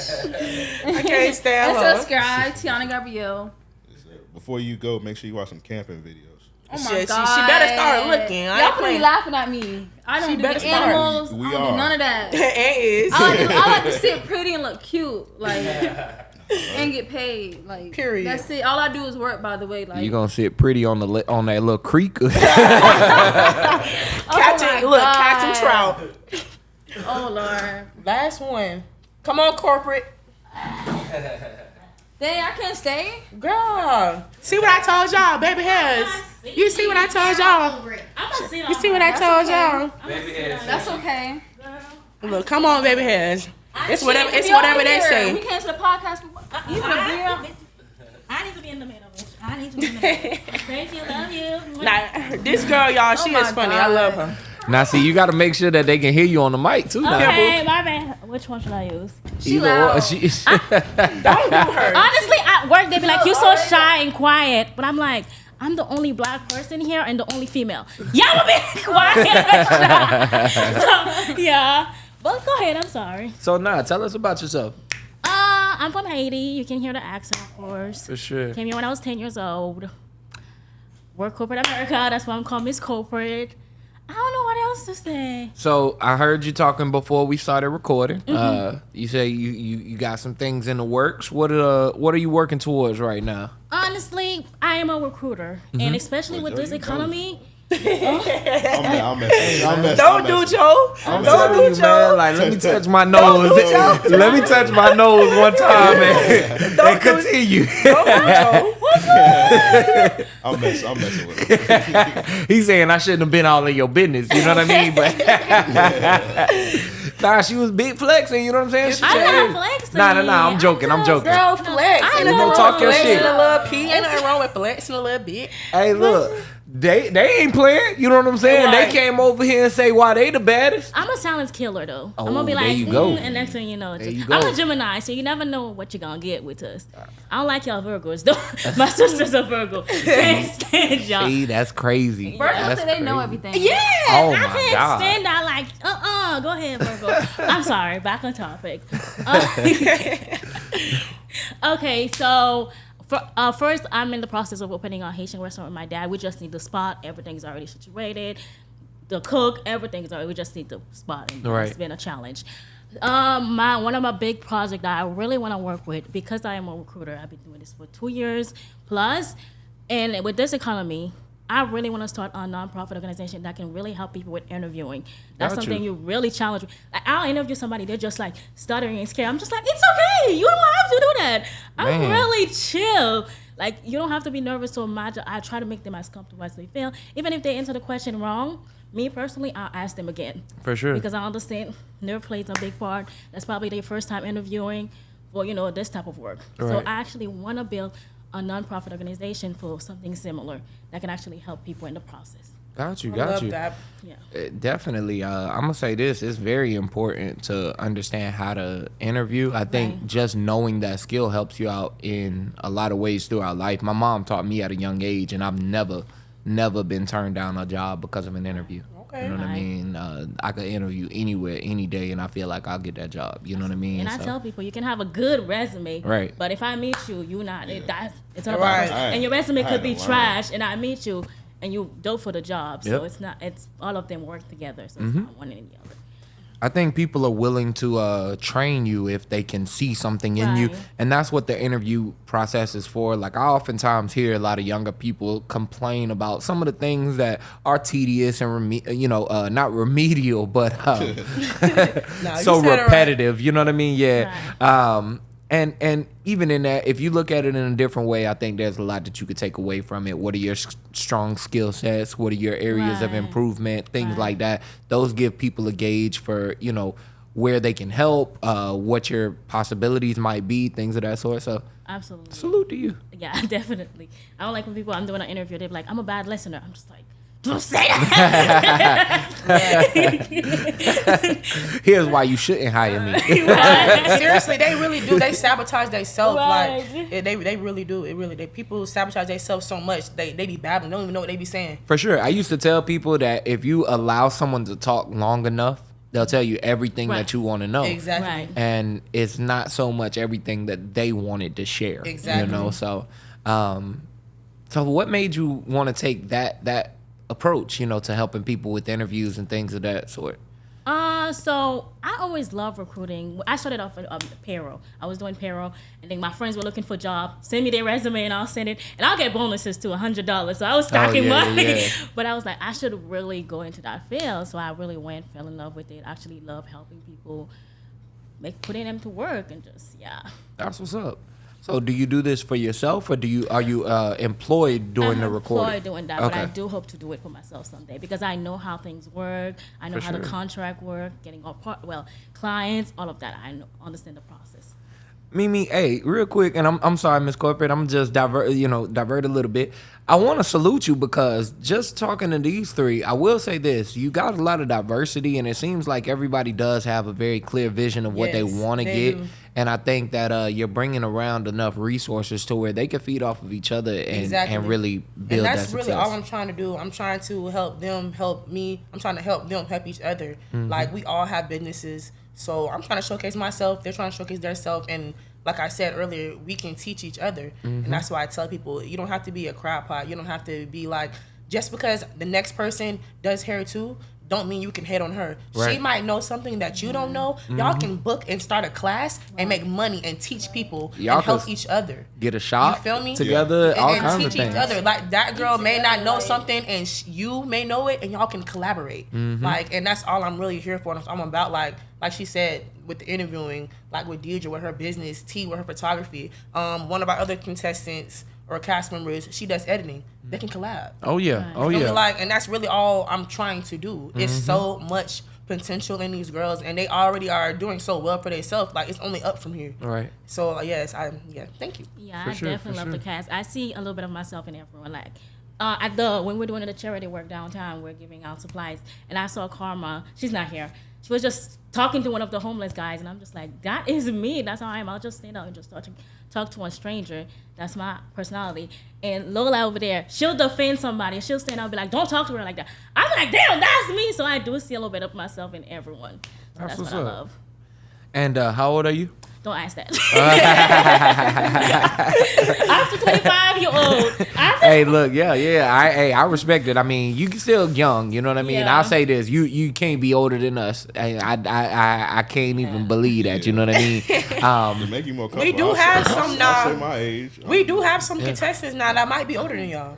I can't stand and subscribe, Tiana Gabrielle. Before you go, make sure you watch some camping videos. Oh my Shit, she- god, she better start looking. I Y'all ain't gonna be laughing at me. I don't She do better the start. animals. We I don't are. do none of that. It is. I like, to, I like to sit pretty and look cute, like, and get paid. Like, Period. That's it. All I do is work. By the way, like, You gonna sit pretty on the on that little creek? oh Catching, my look, God. catching trout. Oh lord, Last one. Come on, corporate. Dang, I can't stay. Girl. See what I told y'all, baby hairs. You see what I told y'all? I'm gonna sit You see what I told y'all? That's okay. Look, come on, baby hairs. It's whatever. It's whatever they here. We say. came to the podcast. For, uh, you gonna be? I need to be in the middle. bitch. I need to be in the middle. Thank you, love you. Nah, this girl, y'all, oh she Oh is my funny. I love her. Now, see, you gotta make sure that they can hear you on the mic too. Now. Okay, my bad. Which one should I use? She Either or- loud. she- Don't do her. Honestly, at work they'd be like, "You're so shy and quiet," but I'm like, I'm the only black person here and the only female. Y'all will be quiet. so, yeah, but go ahead. I'm sorry. so now, tell us about yourself. Uh, I'm from Haiti. You can hear the accent, of course. For sure. Came here when I was 10 years old. Work corporate America. That's why I'm called Miss Corporate. I don't know what else to say. So I heard you talking before we started recording. Mm-hmm. Uh, you say you, you you got some things in the works. What uh what are you working towards right now? Honestly, I am a recruiter, and especially with this economy. go. Economy, I'm, I'm messing. I'm. Don't I'm do messing. Joe. I'm Don't do you, man. Joe. Like, let me touch my nose. let me touch my nose one time, man. and do- continue. Don't do Joe. I'm messing. I'm messing with it. He's saying I shouldn't have been all in your business. You know what I mean? But nah, she was big flexing. You know what I'm saying? She I'm not flexing. Nah, nah, nah. I'm joking. I'm joking. Girl, flex. I Ain't know. nothing talk your flexing shit. a little P. Ain't nothing wrong with flexing a little bit. Hey, look, they they ain't playing. You know what I'm saying? Right. They came over here and say why they the baddest. I'm a silence killer though. I'm Oh, gonna be there like, you go. "Mm," and next thing you know, There just, you I'm a Gemini, so you never know what you're gonna get with us. I don't like y'all Virgos though. My sister's a Virgo. Can't stand y'all. See, that's crazy. Virgos That's say they know everything. Yeah, Oh I my can't God. stand that. Like, uh, uh go ahead, Virgo. I'm sorry. Back on topic. Uh, okay, so for, uh, first, I'm in the process of opening a Haitian restaurant with my dad. We just need the spot. Everything's already situated. The cook, everything's already. We just need the spot. And Right. It's been a challenge. Um, my one of my big projects that I really want to work with because I am a recruiter. I've been doing this for two years plus, and with this economy, I really want to start a nonprofit organization that can really help people with interviewing. That's Got something you. you really challenge. Like, I'll interview somebody, they're just like stuttering and scared. I'm just like, it's okay. You don't have to do that. I'm really chill. Like you don't have to be nervous so much. I try to make them as comfortable as they feel. Even if they answer the question wrong, me personally, I'll ask them again For sure. because I understand nerve plays a big part. That's probably their first time interviewing for you know this type of work. Right. So I actually want to build a nonprofit organization for something similar that can actually help people in the process. Got you, I got love you. that. Yeah. Uh, Definitely. Uh, I'm gonna say this: it's very important to understand how to interview. I think Right. just knowing that skill helps you out in a lot of ways throughout life. My mom taught me at a young age, and I've never, never been turned down a job because of an interview. Okay. You know what I mean? Uh, I could interview anywhere, any day, and I feel like I'll get that job. You know what I mean? And I tell people you can have a good resume, Right. But if I meet you, you not it, that's it's not Right. about I- and your resume could be trash, and I meet you and you dope for the job. So it's not it's all of them work together. So Mm-hmm. it's not one and the other. I think people are willing to uh, train you if they can see something in you, and that's what the interview process is for. Like I oftentimes hear a lot of younger people complain about some of the things that are tedious and reme- you know uh, not remedial, but um, Nah, you so said it right. repetitive. You know what I mean? Yeah. Um, and and even in that, if you look at it in a different way, I think there's a lot that you could take away from it. What are your s- strong skill sets? What are your areas of improvement? Things Right. like that. Those give people a gauge for you know where they can help, uh, what your possibilities might be, things of that sort. So Absolutely. salute to you. Yeah, definitely. I don't like when people I'm doing an interview, they're like, I'm a bad listener. I'm just like, don't say that. Here's why you shouldn't hire me. Seriously, they really do. They sabotage themselves. Right. Like they, they really do. It really. They people sabotage themselves so much. They, they be babbling. Don't even know what they be saying. For sure. I used to tell people that if you allow someone to talk long enough, they'll tell you everything Right. that you want to know. Exactly. Right. and it's not so much everything that they wanted to share. Exactly. You know, so um so what made you want to take that that approach, you know, to helping people with interviews and things of that sort? Uh, so I always love recruiting. I started off with um, payroll. I was doing payroll, and then my friends were looking for a job. Send me their resume, and I'll send it, and I'll get bonuses too, hundred dollars. So I was stacking yeah, money. yeah. But I was like, I should really go into that field. So I really went, fell in love with it. Actually, love helping people, make putting them to work, and just yeah. That's what's up. So do you do this for yourself or do you are you uh employed during I'm the recording? employed doing that, but I do hope to do it for myself someday because I know how things work. I know For how the contract work, getting all part, well, clients, all of that. I know, understand the process. Mimi, hey, real quick, and I'm I'm sorry, Miss Corporate, I'm just divert, you know, divert a little bit. I want to salute you because just talking to these three, I will say this: you got a lot of diversity, and it seems like everybody does have a very clear vision of what they want to get. do. And I think that uh, you're bringing around enough resources to where they can feed off of each other and, Exactly. and really build and that's that really all I'm trying to do. I'm trying to help them help me. I'm trying to help them help each other. Mm-hmm. Like we all have businesses, so I'm trying to showcase myself. They're trying to showcase their self, and like I said earlier, we can teach each other. Mm-hmm. And that's why I tell people, you don't have to be a crowd pot. You don't have to be like just because the next person does hair too. Don't mean you can hate on her. She Right. Mm-hmm. might know something that you don't know. Y'all can book and start a class and make money and teach people Y'all and help each other. Get a shop You feel me? together, and, all and kinds of teach each other. Like that girl may not know something, and sh- you may know it, and y'all can collaborate. Mm-hmm. Like, and that's all I'm really here for. I'm about like, like she said with the interviewing, like with Deidre with her business, T with her photography. Um, one of our other contestants or cast members, she does editing. They can collab. Oh yeah, oh yeah. Like, and that's really all I'm trying to do. It's Mm-hmm. so much potential in these girls, and they already are doing so well for themselves. Like, it's only up from here. All right. So yes, I yeah, thank you. Yeah, For I sure, definitely for love the cast. I see a little bit of myself in everyone. Like uh, at the when we're doing the charity work downtown, we're giving out supplies, and I saw Karma. She's not here. She was just talking to one of the homeless guys, and I'm just like, that is me. That's how I am. I'll just stand up and just talk to, talk to a stranger. That's my personality. And Lola over there, she'll defend somebody. She'll stand up and be like, don't talk to her like that. I'm like, damn, that's me. So I do see a little bit of myself in everyone. So That's that's, what I up. love. And uh, how old are you? Don't ask that. After 25 year old. After hey, look, yeah, yeah. I, hey, I respect it. I mean, you can still young. You know what I mean. Yeah. I'll say this: you, you can't be older than us. I, I, I, I- I can't even believe that. You know what I mean? To Um, make you more We do I'll have say, some I'll, now. I'll my age. We do have some contestants now that might be older than y'all.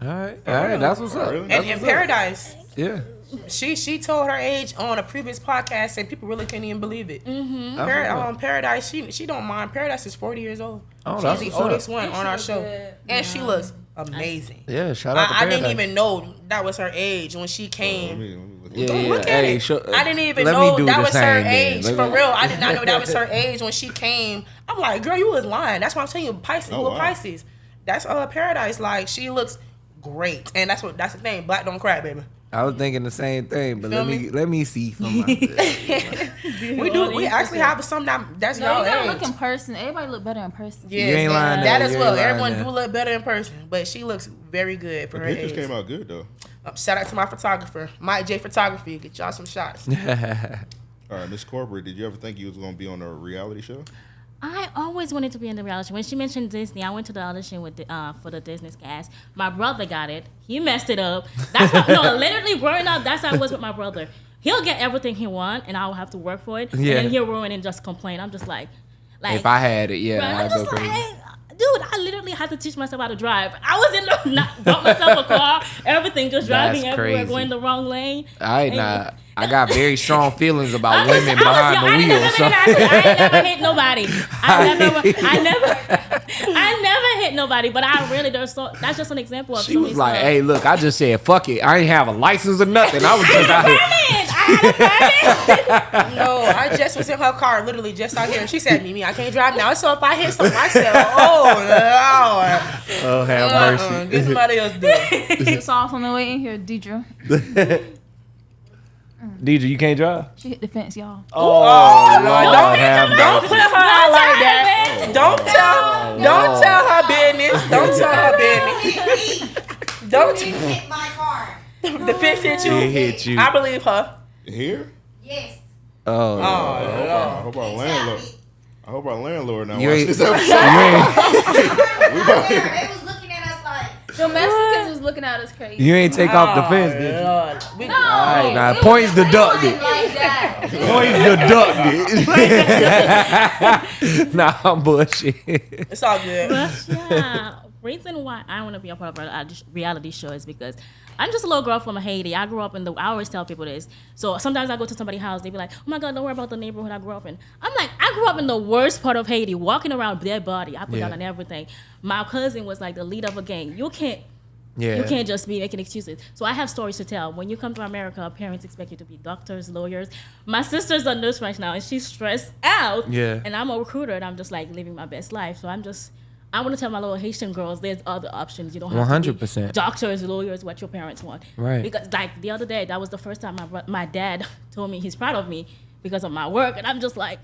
all right, all right. That's what's up. Really? That's And in what's up. Paradise, Yeah. She she told her age on a previous podcast, and people really couldn't even believe it. Mm-hmm. That's what's um, Paradise, she she don't mind. Paradise is forty years old. Oh, She's that's the what's up. oldest one on our show, good. and she looks amazing. Yeah. Shout out to I, I didn't even know that was her age when she Let came. me, let me Yeah, at Don't yeah. look at Hey, it. show- I didn't even let know that was her age. Let For me- real, I did not know that was her age when she came. I'm like, girl, you was lying. That's why I'm telling you, Pisces. Oh, who a wow. Pisces? That's uh Paradise. Like she looks great, and that's what that's the thing. Black don't cry, baby. I was thinking the same thing, but Feel let me, me? let me see from my. We do. We actually have some that that's No, y'all you gotta age. look in person. Everybody look better in person. Yes, You ain't lying and that as well. Everyone do look better in person, but she looks very good for The her pictures age. came out good though. Um, shout out to my photographer, Mike J Photography. Get y'all some shots. All right, Miss Corporate, did you ever think you was gonna be on a reality show? I always wanted to be in the reality. When she mentioned Disney, I went to the audition with the, uh, for the Disney cast. My brother got it. He messed it up. That's how, no, literally growing up. That's how I was with my brother. he'll get everything he want, and I'll have to work for it. Yeah. And then he'll ruin and just complain. I'm just like, like If I had it, yeah, Right, I'm I'd just like, dude, I literally had to teach myself how to drive. I was in the not bought myself a car, everything just driving That's everywhere, crazy. going the wrong lane. I And- nah, I got very strong feelings about was- women I was behind the I wheel. never So been in an accident. I never hit nobody. I never, I never, I never hit nobody. But I really, there's so that's just an example of. she was like, stuff. "Hey, look, I just said fuck it. I ain't have a license or nothing. I was just out here." I had a permit. No, I just was in her car, literally just out here. She said, "Mimi, I can't drive now." So if I hit someone, I said, "Oh Lord, Oh, have uh-uh, mercy. get somebody else do it." It's off on the way in here, Deidre. DJ, you can't drive. She hit the fence, y'all. Oh, Lord, Lord, don't- have Don't put her out like that. Don't tell. Don't tell her business. Don't tell her business. Don't. Hit my car. The fence hit you. It hit you. I believe her. Here? Yes. Oh, Oh, oh I hope, Lord. I hope our landlord. I hope our landlord now You watch ain't- this episode. you ain't, They was looking at us like. The Mexicans was looking at us crazy. you ain't take off the oh, fence, Oh, did you? Lord. We- no, All right, now it points was deducted. Like that. Points deducted. nah, I'm bullshit. It's all good. But yeah, reason why I want to be a part of a reality show is because I'm just a little girl from Haiti. I grew up in the. I always tell people this. So sometimes I go to somebody's house, they be like, "Oh my God, don't worry about the neighborhood I grew up in." I'm like, I grew up in the worst part of Haiti, walking around dead body. I put Yeah. down on everything. My cousin was like the lead of a gang. You can't. Yeah. You can't just be making excuses. So I have stories to tell. When you come to America, parents expect you to be doctors, lawyers. My sister's a nurse right now, and she's stressed out. Yeah. And I'm a recruiter, and I'm just like living my best life. So I'm just, I want to tell my little Haitian girls, there's other options. You don't have to be 100%. doctors, lawyers, what your parents want. Right. Because like the other day, that was the first time my my dad told me he's proud of me because of my work, and I'm just like,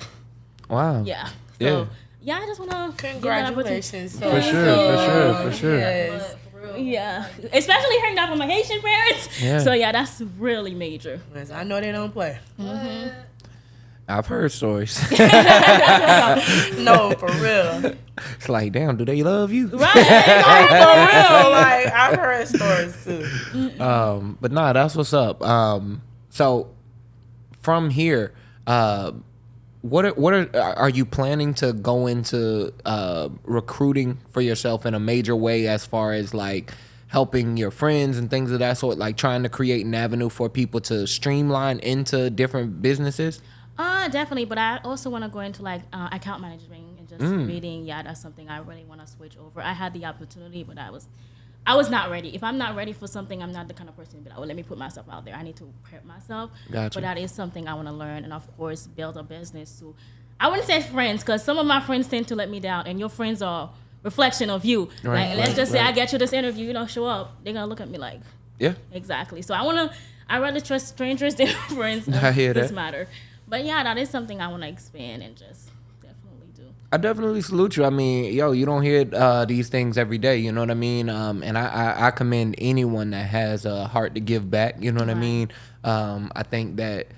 Wow. yeah. Yeah. So yeah, I just want to Congratulations. For sure, for sure, for sure. Yes. Yeah, especially hearing that from my Haitian parents. Yeah. So yeah, that's really major. Yes, I know they don't play. Mm-hmm. I've heard stories. No, for real. it's like, damn, do they love you? Right. for real. Like I've heard stories too. Um, but nah, that's what's up. Um, so from here, uh, what are, what are are you planning to go into uh, recruiting for yourself in a major way as far as like helping your friends and things of that sort, like trying to create an avenue for people to streamline into different businesses? Uh, definitely. But I also want to go into like uh, account management and just Mm. reading. Yeah, that's something I really want to switch over. I had the opportunity, but I was, I was not ready. If I'm not ready for something, I'm not the kind of person to be like, oh, let me put myself out there. I need to prep myself. Gotcha. But that is something I want to learn, and of course, build a business to. I wouldn't say friends, because some of my friends tend to let me down, and your friends are reflection of you. Right, like, let's right, just say. I get you this interview, you don't show up, they're gonna look at me like, Yeah. Exactly. So I want to. I rather trust strangers than friends. I hear this that. matter. But yeah, that is something I want to expand and just definitely do. I definitely salute you. I mean, yo, you don't hear uh, these things every day. You know what I mean? Um, and I, I, I commend anyone that has a heart to give back. You know what I mean? Um, I think that,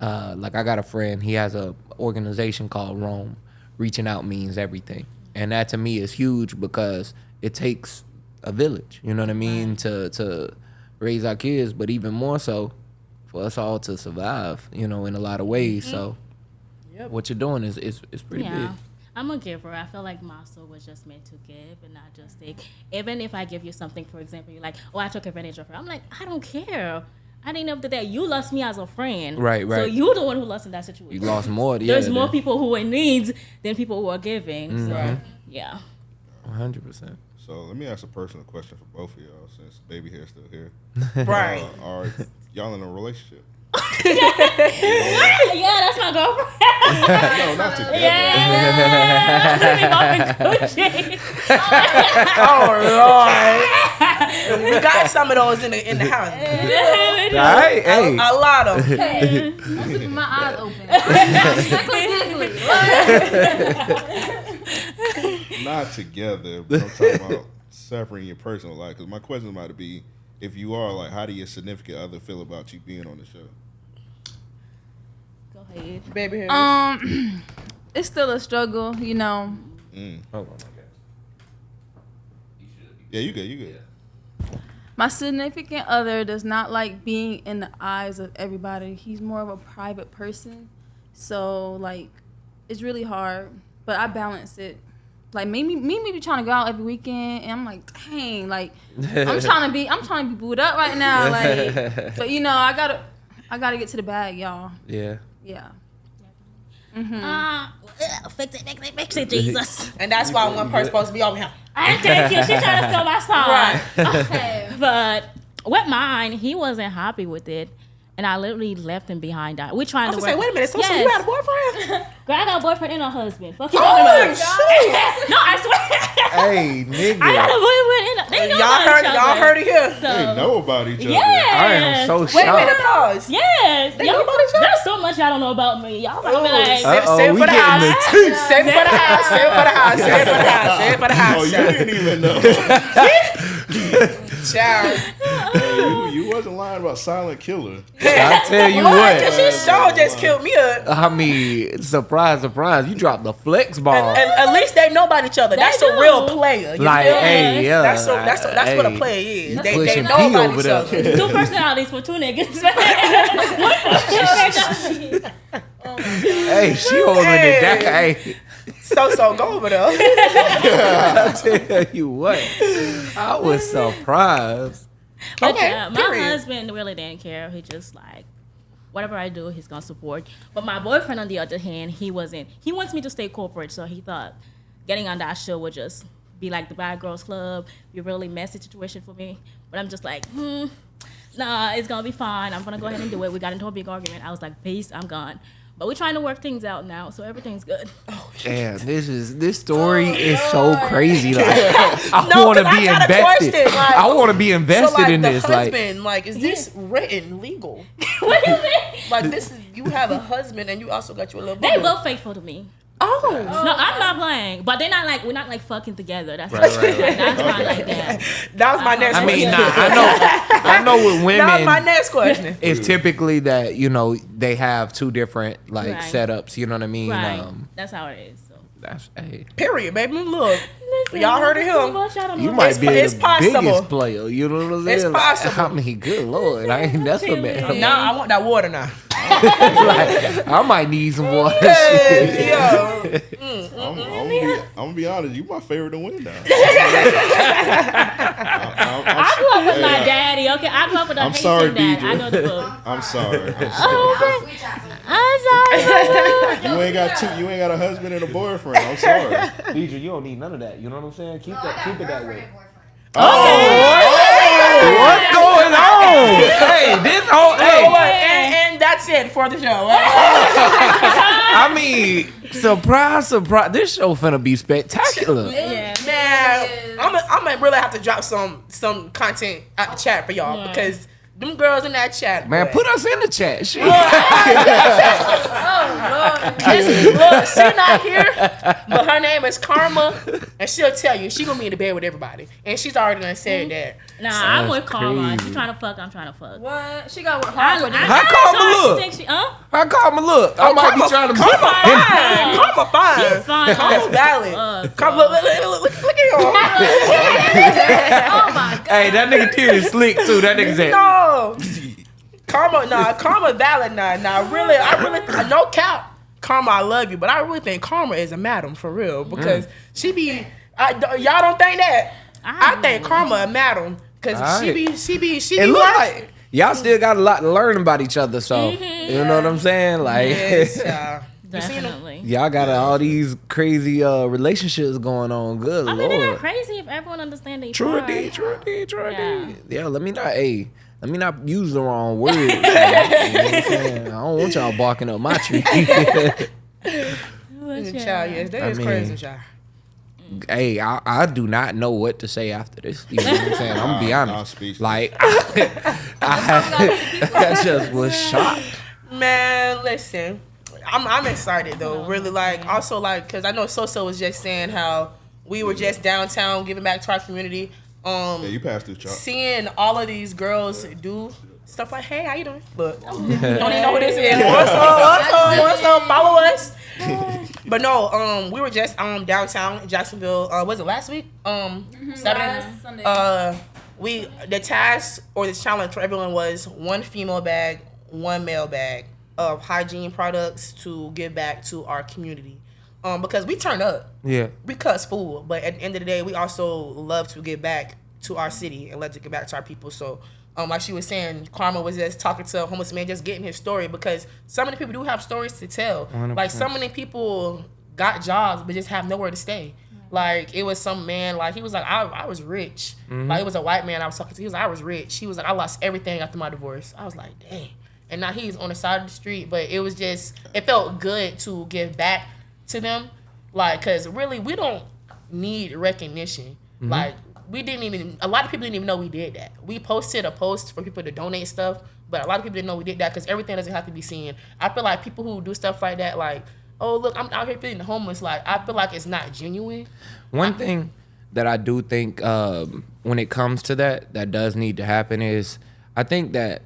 uh, like, I got a friend. He has a organization called Rome. Reaching out means everything, and that to me is huge because it takes a village. You know what I mean? To to raise our kids, but even more so for us all to survive. You know, in a lot of ways. So, what you're doing is is, is pretty yeah. big. I'm a giver. I feel like my soul was just meant to give and not just take. Even if I give you something, for example, you're like, oh, I took advantage of her. I'm like, I don't care. I didn't know that you lost me as a friend. Right, right. So you're the one who lost in that situation. You lost more. Yeah, There's more people who are in needs than people who are giving. So yeah. 100%. So let me ask a personal question for both of y'all, since baby hair's still here. Right. Uh, are y'all in a relationship? Yeah, that's my girlfriend. No, not together. yeah. Gucci. Oh Lord. we got some of those in the in the house. Right? Hey. A lot of them. I'm keeping my eyes open. Not together, but I'm talking about separating your personal life. Because my question might be, if you are, like, how do your significant other feel about you being on the show? Go ahead. Baby hair. Um, it's still a struggle, you know. Mm. Hold on, Yeah, you good, you good. My significant other does not like being in the eyes of everybody. He's more of a private person. So like it's really hard. But I balance it. Like me, me, me be trying to go out every weekend, and I'm like, dang, like I'm trying to be, I'm trying to be booed up right now, like. But you know, I gotta, I gotta get to the bag, y'all. Yeah. Yeah. Uh, ugh, fix it, fix it, fix it, Jesus. And that's why one person's supposed to be over here. I thank you. She trying to steal my spot. Right. Okay. But with mine, he wasn't happy with it. And I literally left him behind. We trying I to work. say, wait a minute. So, so you Yes. had a boyfriend? Girl, I got a boyfriend and a husband. Fuck you Oh, talking about? shit. No, I swear. Hey, nigga. I got a boyfriend and a. They know Y'all about heard, each other. y'all heard it here. So, They know about each other. Yeah. I am so shocked. Wait a minute, pause. Yes. They Y'all, know about each other? there's so much y'all don't know about me. Y'all might be like, say- Uh-oh, it we for the house. the tea. Say it for the house. Say it for the house. Say it for the house. Say it for the oh, house. Oh, you didn't even know. Child. Hey, you, you wasn't lying about Silent Killer. I tell you What? what. She sure just killed me up. I mean, surprise, surprise. You dropped the flex ball. And, and at least they know about each other. That's They a real player. You like, feel me? hey, yeah. That's, so, that's, that's what a player is. They, they pushing know P about over each there. other. two personalities for two niggas. Hey, she holding it down. Hey, So, so go over there. I tell you what. I was surprised. But Okay, yeah, my period. husband really didn't care. He just like whatever I do, he's gonna support. But my boyfriend, on the other hand, he wasn't. He wants me to stay corporate, so he thought getting on that show would just be like the Bad Girls Club, be a really messy situation for me. But I'm just like, hmm, nah, it's gonna be fine. I'm gonna go ahead and do it. We got into a big argument. I was like, peace, I'm gone. But we're trying to work things out now, so everything's good. Oh, Damn, this is this story oh, is so crazy. Like, I No, want to 'cause I be invested. like- I want to be invested so, like, in the this. Like, husband, like, is this written legal? what do you mean? Like, this is you have a husband and you also got your little. They boo-boo. faithful to me. Oh, No, I'm not playing. But they're not like we're not like fucking together. That's Right, not, right, right. that's not like that. that was my next. I mean, nah, I know, I know with That was my next question. it's typically that you know they have two different like Right. setups. You know what I mean? Right. Um, that's how it is. So. that's hey, Period, baby. Look, Listen, y'all heard of him. much, you might It's be po- the possible. biggest player. You know what I'm saying? It's possible. I mean, good lord, I ain't that's what man. I'm I want that water now. like, I might need some water. Hey, yo. Mm, mm, I'm, I'm, gonna be, I'm gonna be honest. You my favorite to win now. I grew up with my Hey, daddy. Okay, I grew up with a I'm Haitian sorry, dad. DJ. I know the book. I'm sorry. I'm oh, sorry. Oh, Switch out to me. I'm sorry. You ain't got two. You ain't got a husband and a boyfriend. I'm sorry. Deidre, you don't need none of that. You know what I'm saying? Keep No, that, keep it that girlfriend way. and boyfriend. Oh, what's going on? hey, this whole Oh, what? hey. And, and that's it for the show. I mean, surprise, surprise. This show finna be spectacular. Yeah. Man, I'm gonna really have to drop some some content out the chat for y'all Yeah. because them girls in that chat. Man, boy. put us in the chat. Shit. Listen, look, she not here, but her name is Karma, and she'll tell you she gonna be in the bed with everybody, and she's already done said that. Nah, I'm That's with Karma. crazy. She trying to fuck. I'm trying to fuck. What? She got work I, hard for this. I, How I Karma thought look? think She, huh? I call my look. I might be Karma- trying to Karma fine, fine. Karma fine, She's fine. Karma valid. Uh, Karma, look, look, look, look, look at him. oh my god. Hey, that nigga T is slick too. That nigga said. No, Karma, nah, Karma valid, nah, nah. Really, I really, no cap. Karma, I love you, but I really think Karma is a madam for real because she be. I, y'all don't think that? I, I think. Karma a madam because she be, she be, she It be look right. like y'all still got a lot to learn about each other. So you know what I'm saying? Like. Yes, child. Definitely. Y'all got all these crazy uh relationships going on. Good I mean, they're not lord. crazy if everyone understands each other. True other. indeed, true indeed, true Yeah. indeed. Yeah, let me not hey, let me not use the wrong word. you know what I'm? I don't want y'all barking up my tree. But yeah. Child, yes, that I is mean- crazy, child. Hey, I, I do not know what to say after this. You know what I'm saying? I'm gonna be Nah, I'm honest. Like I, I just was shocked. Man, listen, I'm I'm excited though. Really, like also like because I know Soso was just saying how we were just downtown giving back to our community. Um, Yeah, you passed through, Chop. seeing all of these girls do stuff like, "Hey, how you doing?" Look, don't even know who this is. What's up? What's up? What's up? Follow us. But no, um, we were just um downtown in Jacksonville. Uh, was it last week? Um, Saturday. Last Sunday. Uh, we the task or the challenge for everyone was one female bag, one male bag of hygiene products to give back to our community. Um, because we turn up, Yeah. we cuss fool, but at the end of the day, we also love to give back to our city and love to give back to our people. So, um, like she was saying, Karma was just talking to a homeless man, just getting his story because so many people do have stories to tell. Like so many people got jobs but just have nowhere to stay. Like it was some man, like he was like, I, I was rich. Like it was a white man I was talking to. He was like, I was rich. He was like, I lost everything after my divorce. I was like, dang. And now he's on the side of the street, but it was just, it felt good to give back to them. Like, cause really we don't need recognition. Like we didn't even, a lot of people didn't even know we did that. We posted a post for people to donate stuff, but a lot of people didn't know we did that because everything doesn't have to be seen. I feel like people who do stuff like that, like, oh look, I'm out here feeding the homeless. Like I feel like it's not genuine. One thing that I do think um, when it comes to that, that does need to happen is I think that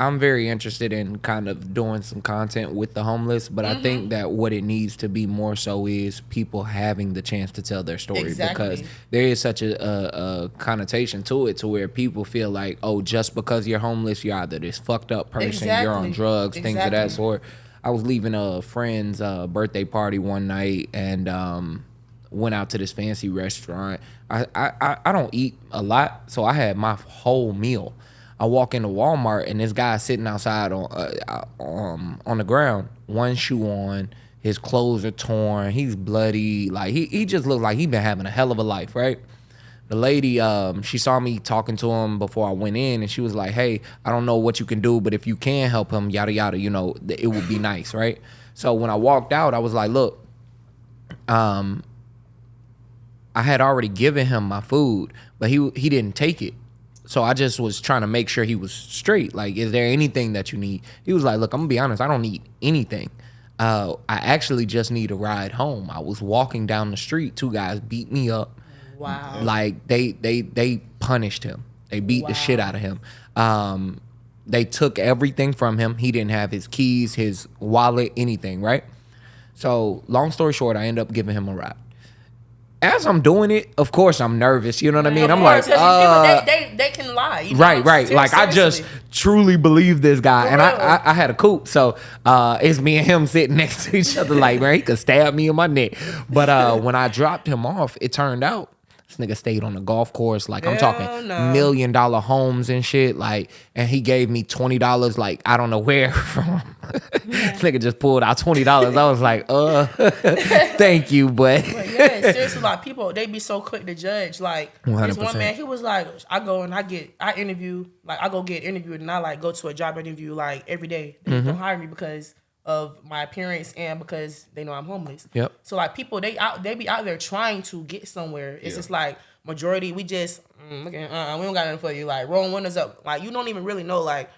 I'm very interested in kind of doing some content with the homeless, but I think that what it needs to be more so is people having the chance to tell their story Exactly. because there is such a, a, a connotation to it to where people feel like, oh, just because you're homeless, you're either this fucked up person, you're on Exactly. drugs, things of that sort. I was leaving a friend's uh, birthday party one night and um, went out to this fancy restaurant. I, I, I- I don't eat a lot, so I had my whole meal. I walk into Walmart and this guy sitting outside on uh, um, on the ground, one shoe on, his clothes are torn, he's bloody, like he, he just looked like he been having a hell of a life, right? the lady um she saw me talking to him before I went in and she was like, "Hey, I don't know what you can do, but if you can help him, yada yada, you know, it would be nice, right?" So when I walked out, I was like, "Look, um I had already given him my food, but he he didn't take it. So I just was trying to make sure he was straight. Like, is there anything that you need? He was like, "Look, I'm gonna be honest. I don't need anything. Uh, I actually just need a ride home. I was walking down the street. Two guys beat me up. Wow. Like they they they punished him. They beat the shit out of him. Um, they took everything from him. He didn't have his keys, his wallet, anything. Right. So long story short, I end up giving him a ride. As I'm doing it, of course I'm nervous. You know what I mean? Of I'm course, like, uh, they, they, they can lie. you know? Right, right. Ser- Like I just truly believe this guy, For and I. I I had a coupe, so uh, it's me and him sitting next to each other. Like, man, he could stab me in my neck. But uh, when I dropped him off, it turned out nigga stayed on the golf course. Like I'm Hell talking no. million dollar homes and shit. Like, and he gave me twenty dollars. Like I don't know where from. this nigga just pulled out twenty dollars. I was like, uh, thank you, but. But yeah, seriously, like people, they be so quick to judge. Like 100%. one man, he was like, I go and I get, I interview, like I go get interviewed, and I like go to a job interview like every day. They Mm-hmm. don't hire me because of my appearance and because they know I'm homeless. Yep. So like people, they out, they be out there trying to get somewhere. It's Yeah. just like majority, we just, mm, okay, uh, we don't got nothing for you. Like rolling windows up, like you don't even really know like.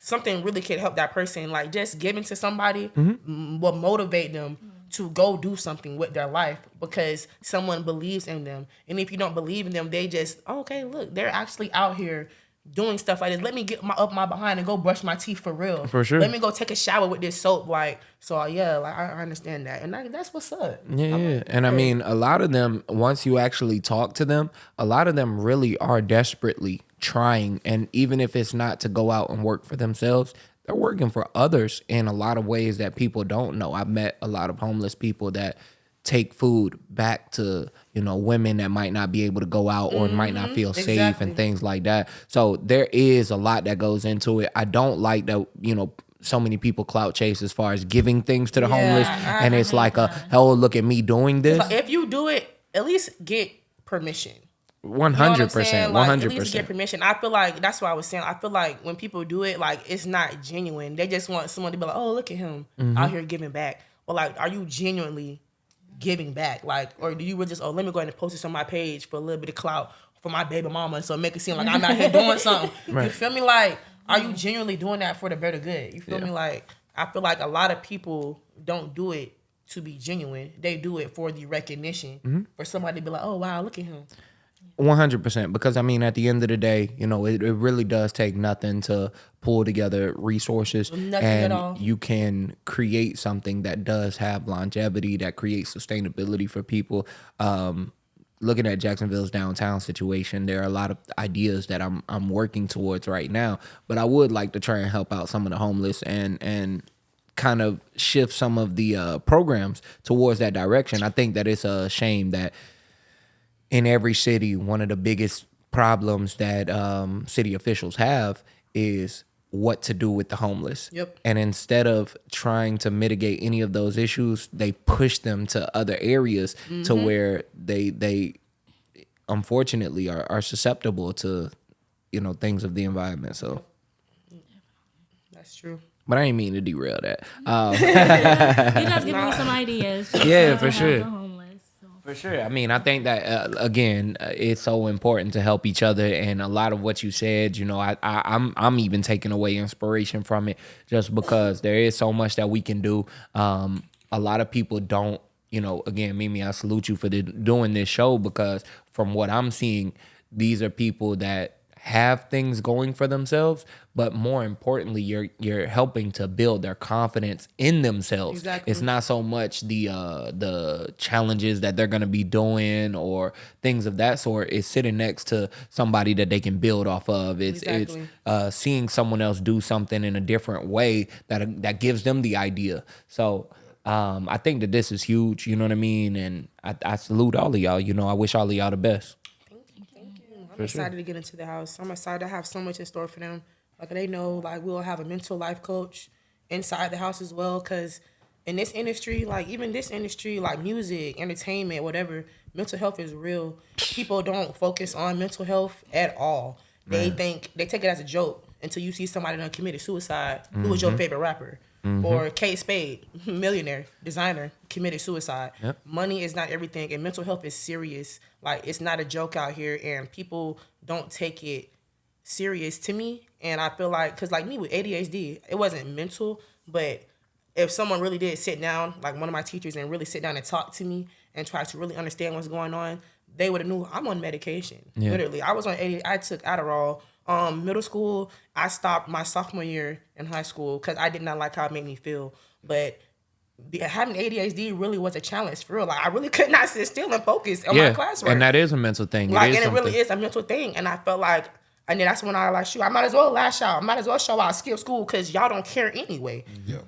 Something really could help that person, like just giving to somebody m- will motivate them to go do something with their life because someone believes in them. And if you don't believe in them, they just oh, okay, look, they're actually out here doing stuff like this. Let me get my up my behind and go brush my teeth for real. For sure. Let me go take a shower with this soap. Like so, yeah, like I, I understand that, and that, that's what's up. Yeah, yeah. and I mean, a lot of them, once you actually talk to them, a lot of them really are desperately trying. And even if it's not to go out and work for themselves, they're working for others in a lot of ways that people don't know. I've met a lot of homeless people that take food back to you know women that might not be able to go out or might not feel safe exactly. and things like that so there is a lot that goes into it i don't like that you know so many people clout chase as far as giving things to the Yeah, homeless I- and it's like a oh look at me doing this if you do it, at least get permission. One You know what I'm hundred saying? percent, Like, one At hundred least get permission. I feel like that's what I was saying. I feel like when people do it, like it's not genuine. They just want someone to be like, "Oh, look at him Mm-hmm. out here giving back." But like, are you genuinely giving back? Like, or do you were just, "Oh, let me go ahead and post this on my page for a little bit of clout for my baby mama, so make it seem like I'm out here doing something." You feel me? Like, are you genuinely doing that for the better good? You feel me? Like, I feel like a lot of people don't do it to be genuine. They do it for the recognition, Mm-hmm. for somebody to be like, "Oh, wow, look at him." One hundred percent. Because I mean, at the end of the day, you know, it, it really does take nothing to pull together resources, Nothing at and you can create something that does have longevity, that creates sustainability for people. Um, looking at Jacksonville's downtown situation, there are a lot of ideas that I'm I'm working towards right now. But I would like to try and help out some of the homeless and and kind of shift some of the uh, programs towards that direction. I think that it's a shame that in every city, one of the biggest problems that um, city officials have is what to do with the homeless. Yep. And instead of trying to mitigate any of those issues, they push them to other areas to where they they unfortunately are, are susceptible to you know things of the environment. So, That's true. but I didn't mean to derail that. Um, You guys giving me some ideas. Yeah, for help sure. For sure. I mean, I think that uh, again, uh, it's so important to help each other, and a lot of what you said, you know, I, I I'm I'm even taking away inspiration from it, just because there is so much that we can do. Um, a lot of people don't, you know. Again, Mimi, I salute you for the, doing this show because from what I'm seeing, these are people that have things going for themselves, but more importantly, you're you're helping to build their confidence in themselves. Exactly. It's not so much the uh the challenges that they're gonna be doing or things of that sort. It's sitting next to somebody that they can build off of. It's Exactly. it's uh seeing someone else do something in a different way that that gives them the idea. So um, I think that this is huge, you know what I mean? And I, I salute all of y'all. You know, I wish all of y'all the best. I'm excited to get into the house. I'm excited to have so much in store for them. Like they know, like we'll have a mental life coach inside the house as well. Cause in this industry, like even this industry, like music, entertainment, whatever, mental health is real. People don't focus on mental health at all. They think they take it as a joke until you see somebody done committed suicide. Who was your mm-hmm. favorite rapper? Mm-hmm. Or Kate Spade, millionaire, designer, committed suicide. Money is not everything, and mental health is serious. Like it's not a joke out here, and people don't take it serious to me. And I feel like, cause like me with ADHD, it wasn't mental, but if someone really did sit down, like one of my teachers, and really sit down and talk to me and try to really understand what's going on, they would have knew I'm on medication. Literally, I was on 80. I took Adderall. Um, middle school, I stopped my sophomore year in high school because I did not like how it made me feel. But having ADHD really was a challenge for real. Like I really could not sit still and focus on my classwork. and that is a mental thing. Like, it is and it really is a mental thing. And I felt like, and then that's when I like, shoot, I might as well lash out. I might as well show out, skip school, because y'all don't care anyway. Yeah.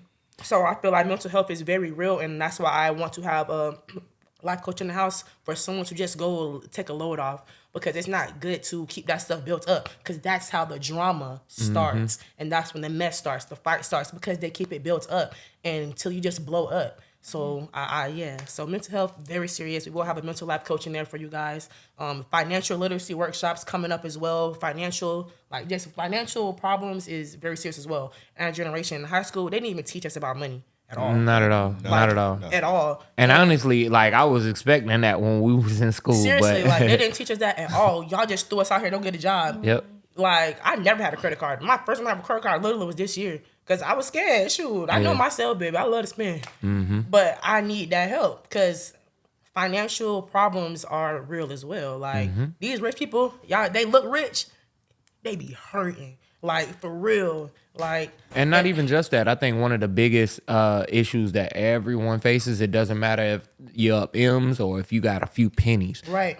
So I feel like mental health is very real, and that's why I want to have a life coach in the house for someone to just go take a load off because it's not good to keep that stuff built up because that's how the drama starts and that's when the mess starts, the fight starts because they keep it built up and until you just blow up. So I, I yeah, so mental health very serious. We will have a mental life coach in there for you guys. Um, financial literacy workshops coming up as well. Financial like just financial problems is very serious as well. And our generation in high school, they didn't even teach us about money at all. Not at all. Not at all. At all. And honestly, like I was expecting that when we was in school. Seriously, but like they didn't teach us that at all. Y'all just threw us out here, don't get a job. Yep. Like I never had a credit card. My first time I had a credit card literally was this year because I was scared. Shoot, I know myself, baby. I love to spend, mm-hmm. but I need that help because financial problems are real as well. Like mm-hmm. these rich people, y'all, they look rich, they be hurting. Like for real. Like And not even just that. I think one of the biggest uh, issues that everyone faces, it doesn't matter if you're up M's or if you got a few pennies. right.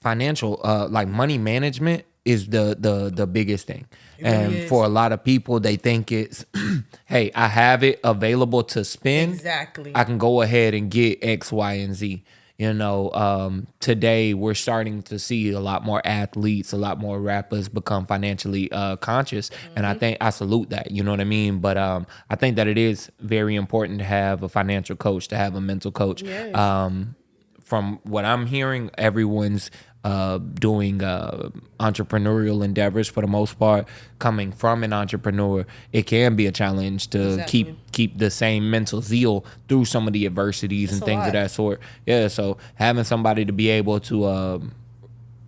Financial, uh, like money management is the the the biggest thing. and really for a lot of people, they think it's, hey, I have it available to spend. Exactly. I can go ahead and get X, Y, and Z. You know, um, today we're starting to see a lot more athletes, a lot more rappers become financially uh, conscious, and I think I salute that. You know what I mean? But um, I think that it is very important to have a financial coach, to have a mental coach. Yes. Um, from what I'm hearing, everyone's uh, doing uh, entrepreneurial endeavors for the most part. Coming from an entrepreneur, it can be a challenge to Exactly. keep keep the same mental zeal through some of the adversities and things lot. of that sort. Yeah, so having somebody to be able to um,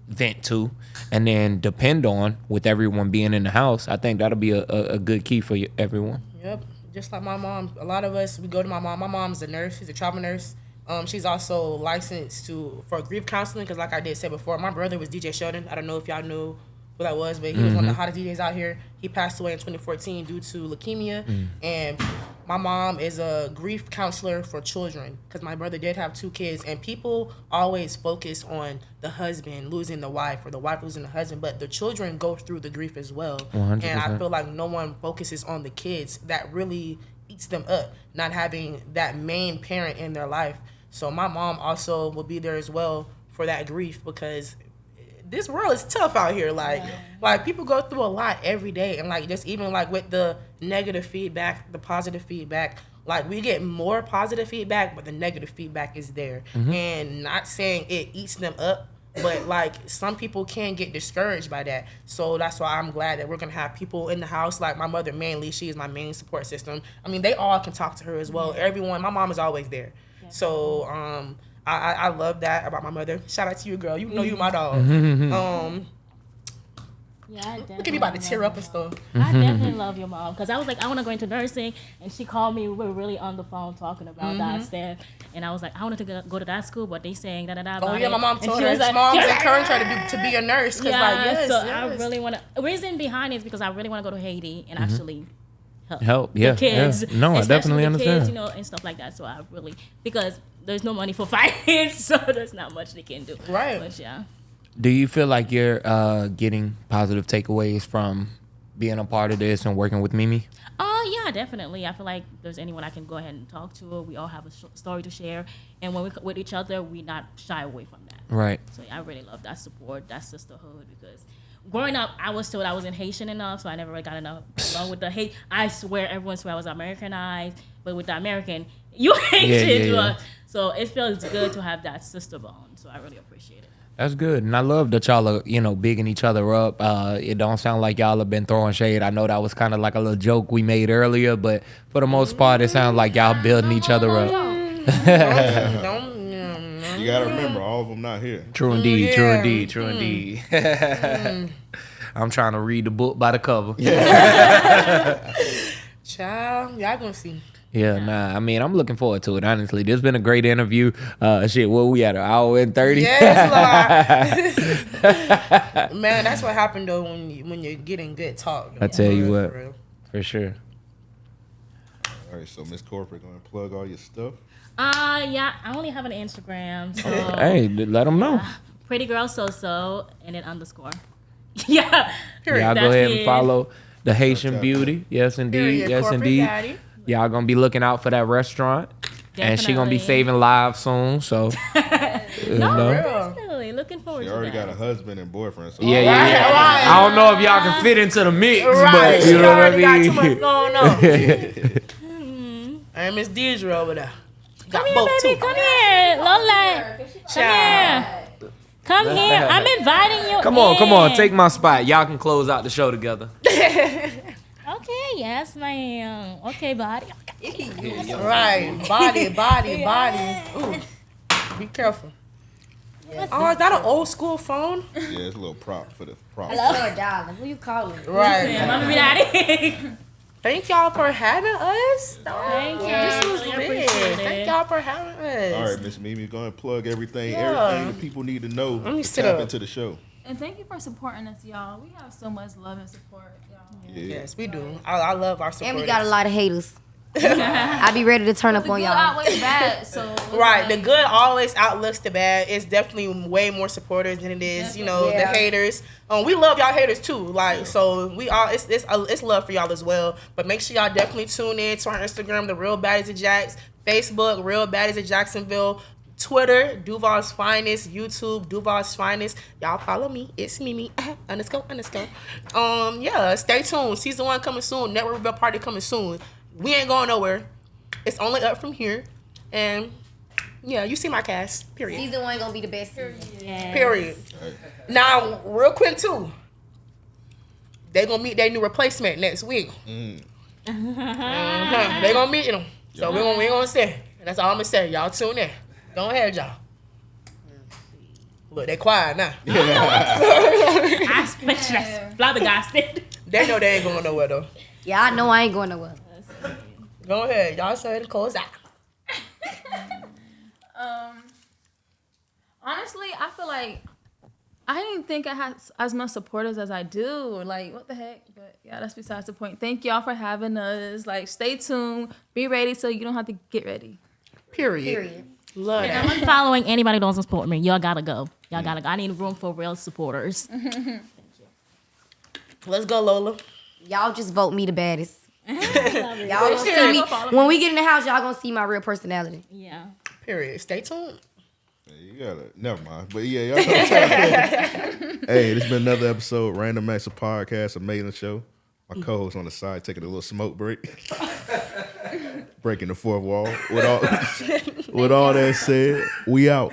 vent to and then depend on with everyone being in the house, I think that'll be a, a, a good key for everyone. Yep. Just like my mom, a lot of us we go to my mom. My mom's a nurse. She's a trauma nurse. Um, she's also licensed to for grief counseling because, like I did say before, my brother was DJ Sheldon. I don't know if y'all knew who that was, but he was one of the hottest DJs out here. He passed away in 2014 due to leukemia, and my mom is a grief counselor for children because my brother did have two kids, and people always focus on the husband losing the wife or the wife losing the husband, but the children go through the grief as well. And I feel like no one focuses on the kids that really eats them up, not having that main parent in their life. So my mom also will be there as well for that grief because this world is tough out here. Like, like people go through a lot every day, and like just even like with the negative feedback, the positive feedback. Like we get more positive feedback, but the negative feedback is there. Mm-hmm. And not saying it eats them up, but like some people can get discouraged by that. So that's why I'm glad that we're gonna have people in the house. Like my mother mainly, she is my main support system. I mean, they all can talk to her as well. Everyone, my mom is always there. So um, I, I I love that about my mother. Shout out to you, girl. You know you my dog. um, Yeah, I look at me about to tear up and stuff. I definitely love your mom because I was like, I want to go into nursing, and she called me. We were really on the phone talking about Mm-hmm. that stuff, and I was like, I wanted to go, go to that school, but they saying da da da. Oh yeah, it. my mom And told she her. was His like- mom she encouraged her to be to be a nurse because Yeah, like yes, so yes. I really want to. The reason behind it is because I really want to go to Haiti and actually help, Help, the yeah, kids. yeah. No, I especially definitely the understand. Kids, you know, and stuff like that. So I really because there's no money for finance, so there's not much they can do. Right. But yeah. Do you feel like you're uh, getting positive takeaways from being a part of this and working with Mimi? Oh yeah, definitely. I feel like there's anyone I can go ahead and talk to. We all have a sh- story to share, and when we are with each other, we not shy away from that. Right. So I really love that support, that sisterhood, because growing up, I was told I wasn't Haitian enough, so I never really got enough along with the hate. I swear, everyone swear I was Americanized, but with the American, you Haitian. yeah, you yeah. are- So it feels good to have that sister bond. So I really appreciate it. That's good, and I love that y'all are you know bigging each other up. Uh, it don't sound like y'all have been throwing shade. I know that was kind of like a little joke we made earlier, but for the most part, it sounds like y'all building each other up. Don't, mm, You gotta remember, all of them not here. True indeed, true yeah. indeed, true indeed. I'm trying to read the book by the cover. child, y'all gonna see. Yeah, nah. I mean, I'm looking forward to it. Honestly, this has been a great interview. Uh, shit, what we at an hour and thirty? Yes, Lord. Man, that's what happened though when you, when you're getting good talk. I tell you what. real. for sure. All right, so Miss Corporate gonna plug all your stuff. Uh yeah, I only have an Instagram. So Hey, d- let them know. pretty girl so so and then underscore. yeah. Period. Y'all go That's ahead and follow the Haitian Shout out. beauty. Yes, indeed. Period. Yes, Corporate indeed. daddy. Y'all gonna be looking out for that restaurant, and she gonna be saving lives soon. So, you know. Real. Looking forward to that. You already that. got a husband and boyfriend. So Yeah, yeah, yeah. Right, right. I don't know if y'all can fit into the mix, Right, but she you know what I already got too much going on. and Miss Deidre over there. Got Come here, baby. Come here, Lola. Come here. Come here. I'm inviting you. Come on, come on, take my spot. Y'all can close out the show together. Okay, yes, ma'am. Okay, body. Right, body, body, body. Ooh, be careful. Oh, is that an old school phone? yeah, it's a little prop for the prop. Hello, darling. Who you calling? Right. Yeah, Mama be daddy. Thank y'all for having us. Thank you. This was Really big. Thank y'all for having us. All right, Miss Mimi, go ahead and plug everything, Yeah. everything that people need to know Let me to sit tap up. into the show. And thank you for supporting us, y'all. We have so much love and support, y'all. Yeah. Yes, we do. I, I love our support. And we got a lot of haters. I be ready to turn up The on good y'all. outweighs bad, so it's Right, the good always outlooks the bad. It's definitely way more supporters than it is, you know, Yeah. the haters. Um, we love y'all haters too. Like, so we all it's it's uh, it's love for y'all as well. But make sure y'all definitely tune in to our Instagram, the Real Baddies of Jacks, Facebook, Real Baddies of Jacksonville, Twitter, Duval's Finest, YouTube, Duval's Finest. Y'all follow me. It's Mimi underscore underscore. Um, yeah, stay tuned. Season one coming soon. Network Rebel Party coming soon. We ain't going nowhere. It's only up from here. And yeah, you see my cast. Period. Season one gonna be the best. season. Yeah. Period. Now, real quick too. They gonna meet their new replacement next week. Mhm. They gonna meet them. So we gonna we gonna say. That's all I'm gonna say. Y'all tune in. Go ahead, y'all. Look, they quiet now. I speechless. Flabbergasted. They know they ain't going nowhere though. Yeah, I know I ain't going nowhere. Go ahead, y'all say the close out. Um, honestly, I feel like I didn't think I had as much supporters as I do. Like, what the heck? But yeah, that's besides the point. Thank y'all for having us. Like, stay tuned. Be ready so you don't have to get ready. Period. Period. Love that. I'm following anybody that doesn't support me. Y'all gotta go. Y'all gotta go. I need room for real supporters. Let's go, Lola. Y'all just vote me the baddest. Y'all gonna see Period. me when we get in the house. Y'all gonna see my real personality. Yeah. Period. Stay tuned. You gotta never mind. But yeah, y'all know. Hey, this has been another episode, Random Acts of Podcast, amazing show. My co-host on the side taking a little smoke break. Breaking the fourth wall. With all with all that said, we out.